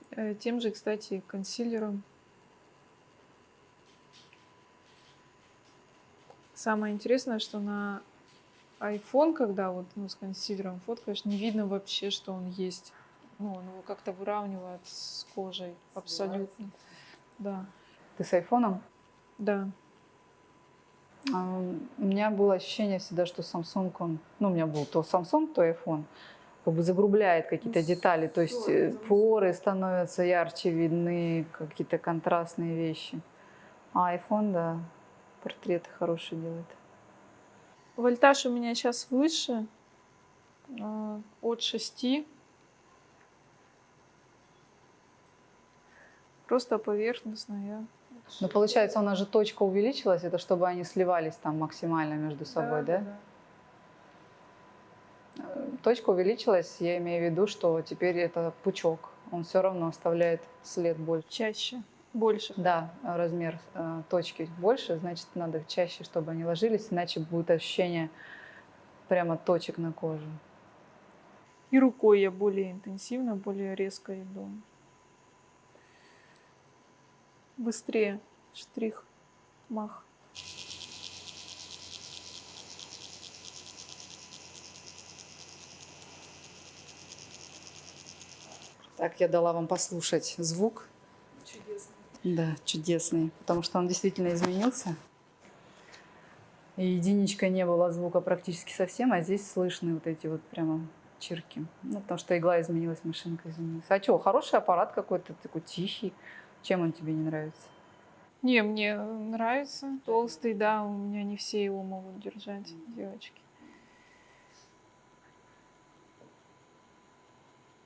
Э, Тем же, кстати, консилером. Самое интересное, что на iPhone, когда вот ну, с консилером фоткаешь, не видно вообще, что он есть. Ну, он его как-то выравнивает с кожей абсолютно. Да, Ты с айфоном? да. А, У меня было ощущение всегда, что Samsung, он, ну, у меня был то Samsung, то iPhone, как бы загрубляет какие-то Ну, детали, то есть э, это. поры становятся ярче видны, какие-то контрастные вещи. А iPhone, да, портреты хорошие делает. Вольтаж у меня сейчас выше, э, от 6. Просто поверхностно я. Но получается, у нас же точка увеличилась, это чтобы они сливались там максимально между собой, да? Э, Точка увеличилась, я имею в виду, что теперь это пучок, он все равно оставляет след больше. Чаще, больше. Да, размер э, точки больше, значит, надо чаще, чтобы они ложились, иначе будет ощущение прямо точек на коже. И рукой я более интенсивно, более резко иду. Быстрее штрих, мах. Так, я дала вам послушать звук. Чудесно. Да, чудесный, потому что он действительно изменился. И единичка не было звука практически совсем, а здесь слышны вот эти вот прямо чирки. Ну, потому что игла изменилась, машинка изменилась. А что, хороший аппарат какой-то, такой тихий. Чем он тебе не нравится? Не, мне нравится. Толстый, да, у меня не все его могут держать, девочки.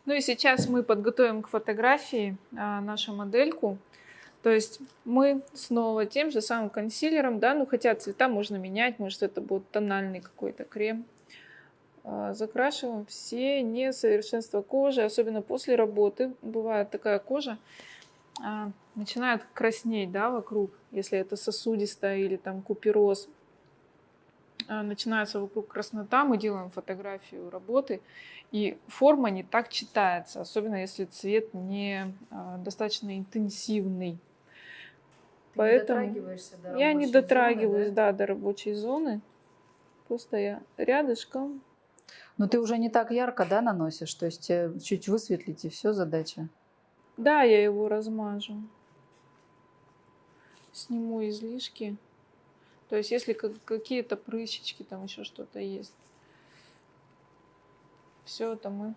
Ну и сейчас мы подготовим к фотографии а, нашу модельку. То есть мы снова тем же самым консилером, да, ну хотя цвета можно менять, может это будет тональный какой-то крем. А, Закрашиваем все несовершенства кожи, особенно после работы. Бывает такая кожа, а, начинает краснеть, да, вокруг, если это сосудистая или там купероз. А, Начинается вокруг краснота, мы делаем фотографию работы, и форма не так читается, особенно если цвет не а, достаточно интенсивный. Поэтому я не дотрагиваюсь, да, до рабочей зоны. Просто я рядышком. Но ты уже не так ярко, да, наносишь? То есть э, чуть высветлить и все задача. Да, я его размажу. Сниму излишки. То есть, если как- какие-то прыщички, там еще что-то есть. Все это мы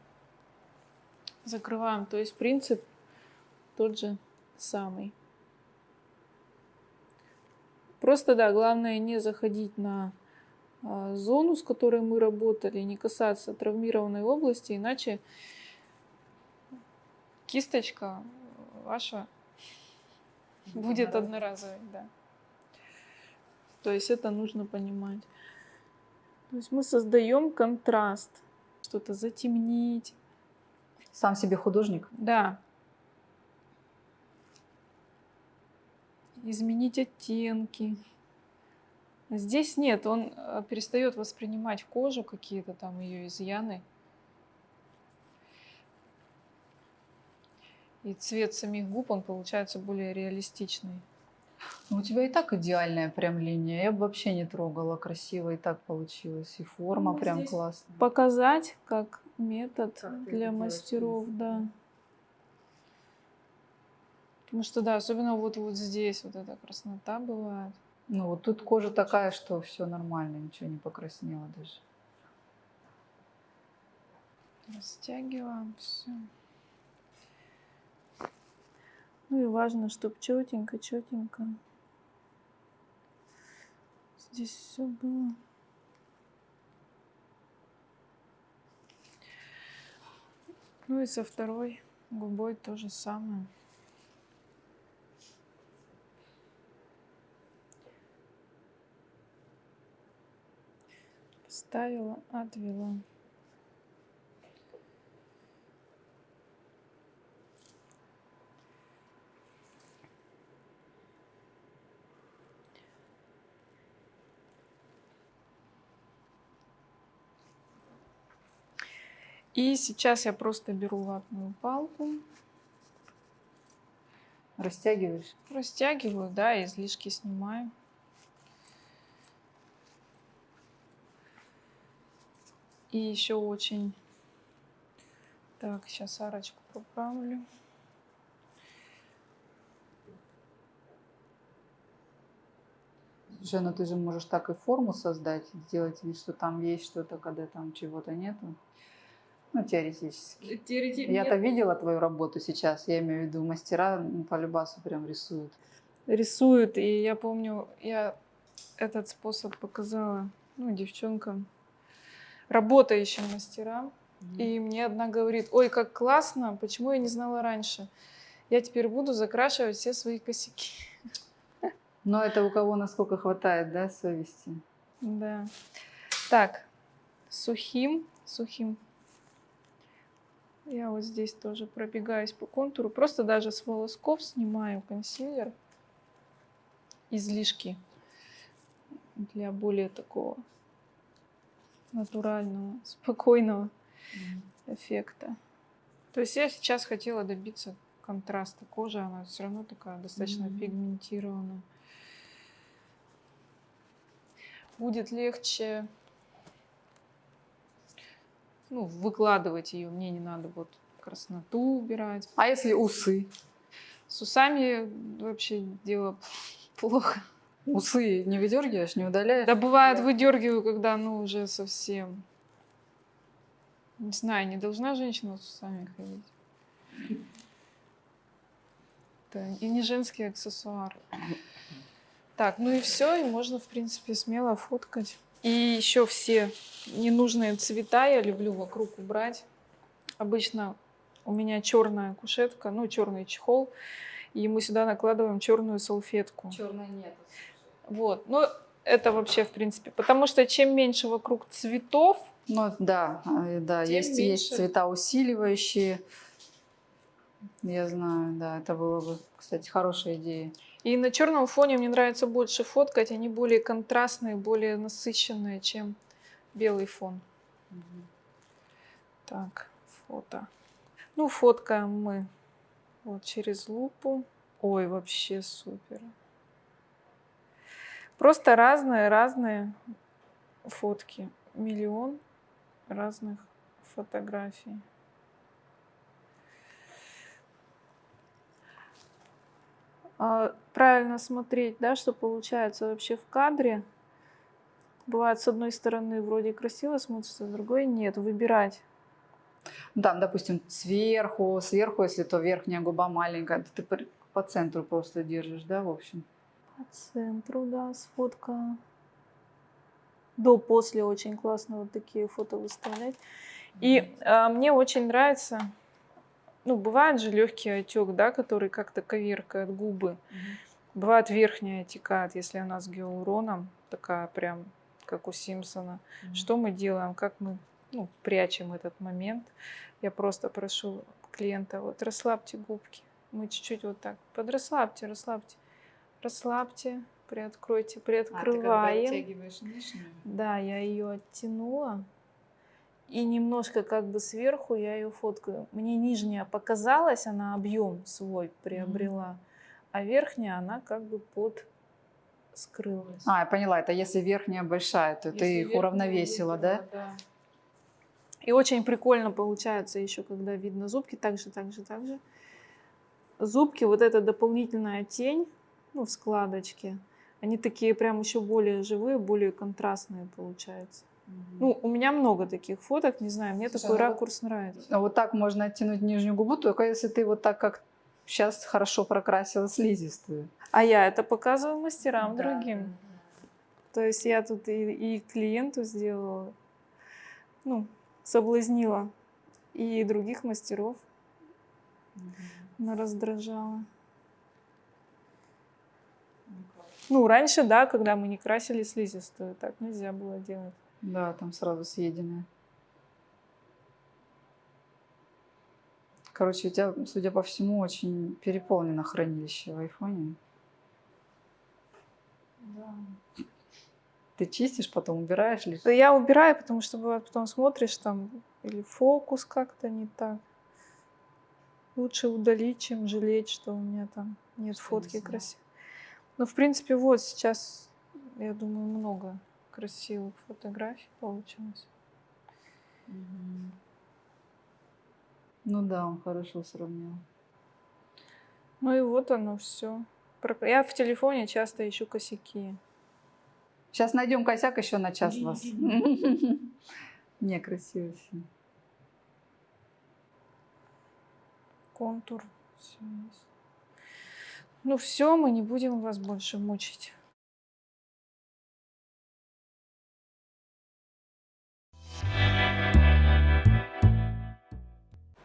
закрываем. То есть принцип тот же самый. Просто, да, главное не заходить на а, зону, с которой мы работали, не касаться травмированной области, иначе кисточка ваша будет одноразовой, да. То есть это нужно понимать. То есть мы создаем контраст, что-то затемнить, Сам себе художник. да. Изменить оттенки. Здесь нет, он э, перестает воспринимать кожу, какие-то там ее изъяны. И цвет самих губ, он получается более реалистичный. Ну, у тебя и так идеальная прям линия. Я бы вообще не трогала. Красиво и так получилось. И форма Ну, прям классная. Показать как метод Как для делаешь, мастеров, да. Потому что, да, особенно вот, вот здесь вот эта краснота бывает. Ну, вот тут кожа такая, что все нормально, ничего не покраснело даже. Растягиваем все. Ну и важно, чтобы четенько, четенько. Здесь все было. Ну и со второй губой то же самое. Поставила, отвела. И сейчас я просто беру ватную палку, Растягиваешь. растягиваю, да, излишки снимаю. И еще очень... Так, сейчас арочку поправлю. Слушай, ну ты же можешь так и форму создать, сделать вид, что там есть что-то, когда там чего-то нету. Ну, теоретически. Я-то видела твою работу сейчас, я имею в виду, мастера по любасу прям рисуют. Рисуют, и я помню, я этот способ показала, ну, девчонкам, работающим мастерам. И мне одна говорит, ой, как классно, почему я не знала раньше? Я теперь буду закрашивать все свои косяки. Но это у кого насколько хватает, да, совести? Да. Так, сухим, сухим. Я вот здесь тоже пробегаюсь по контуру. Просто даже с волосков снимаю консилер. Излишки для более такого натурального, спокойного эффекта. То есть я сейчас хотела добиться контраста кожи, она все равно такая достаточно Мгм. пигментированная. Будет легче ну, выкладывать ее. Мне не надо вот красноту убирать. А если усы? С усами вообще дело плохо. Усы не выдергиваешь, не удаляешь? Да бывает выдергиваю, когда ну уже совсем. Не знаю, не должна женщина с усами ходить. Это и не женский аксессуар. Так, ну и все, и можно, в принципе, смело фоткать. И еще все ненужные цвета я люблю вокруг убрать. Обычно у меня черная кушетка, ну, черный чехол, и мы сюда накладываем черную салфетку. Черной нет. Вот, ну, это вообще, в принципе, потому что чем меньше вокруг цветов, Ну да, э, да, Тем есть, есть цвета усиливающие. Я знаю, да, это было бы, кстати, хорошая идея. И на черном фоне мне нравится больше фоткать, они более контрастные, более насыщенные, чем белый фон. Так, фото. Ну, фоткаем мы вот через лупу. Ой, вообще супер. Просто разные-разные фотки. Миллион разных фотографий. А, Правильно смотреть, да, что получается вообще в кадре. Бывает, с одной стороны вроде красиво смотрится, с другой нет. Выбирать. Ну, Там, допустим, сверху, сверху, если то верхняя губа маленькая, то ты по- центру просто держишь, да, в общем. По центру, да, сфотка. До-после очень классно вот такие фото выставлять. И а, мне очень нравится, ну, бывает же легкий отек, да, который как-то коверкает губы. Бывает верхняя отекает, если она с гиалуроном, такая прям, как у Симпсона. Что мы делаем, как мы ну, прячем этот момент. Я просто прошу клиента, вот расслабьте губки. Мы чуть-чуть вот так, подрасслабьте, расслабьте. Расслабьте, приоткройте, А, ты когда приоткрываем. нижнюю? Да, я ее оттянула. И немножко как бы сверху я ее фоткаю. Мне нижняя показалась, она объем свой приобрела, а верхняя она как бы под скрылась. А, я поняла, это если верхняя большая, то Если ты их уравновесила, да? да? И очень прикольно получается еще, когда видно зубки, так же, так же, так же. Зубки, вот эта дополнительная тень, ну, в складочке, они такие прям еще более живые, более контрастные получаются. Ну, у меня много таких фоток, не знаю, мне Слушай, такой вот- ракурс нравится. А Вот так можно оттянуть нижнюю губу, только если ты вот так как сейчас хорошо прокрасила слизистую. А я это показываю мастерам Да. другим. То есть я тут и, и клиенту сделала, ну, соблазнила, и других мастеров раздражала. Ну, раньше, да, когда мы не красили слизистую, так нельзя было делать. Да, там сразу съеденная. Короче, у тебя, судя по всему, очень переполнено хранилище в айфоне. Ты чистишь, потом убираешь лишь. Да я убираю, потому что бывает потом смотришь там или фокус как-то не так. Лучше удалить, чем жалеть, что у меня там нет Что фотки не красивой. Ну, в принципе, вот сейчас, я думаю, много красивых фотографий получилось. Ну да, он хорошо сравнил. Ну и вот оно все. Я в телефоне часто ищу косяки. Сейчас найдем косяк еще на час вас. Некрасиво все. Контур. Ну все, мы не будем вас больше мучить.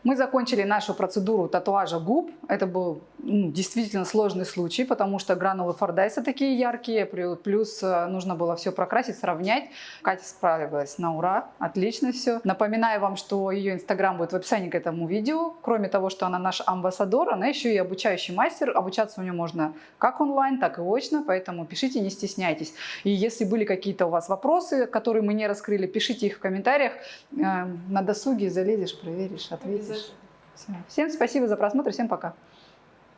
Мы закончили нашу процедуру татуажа губ. Это был ну, действительно сложный случай, потому что гранулы Фордайса такие яркие, плю- плюс э, нужно было все прокрасить, сравнять. Катя справилась на ура, отлично все. Напоминаю вам, что ее инстаграм будет в описании к этому видео. Кроме того, что она наш амбассадор, она еще и обучающий мастер. Обучаться у нее можно как онлайн, так и очно, поэтому пишите, не стесняйтесь. И если были какие-то у вас вопросы, которые мы не раскрыли, пишите их в комментариях. Э, На досуге залезешь, проверишь, ответишь. Всем спасибо за просмотр, всем пока.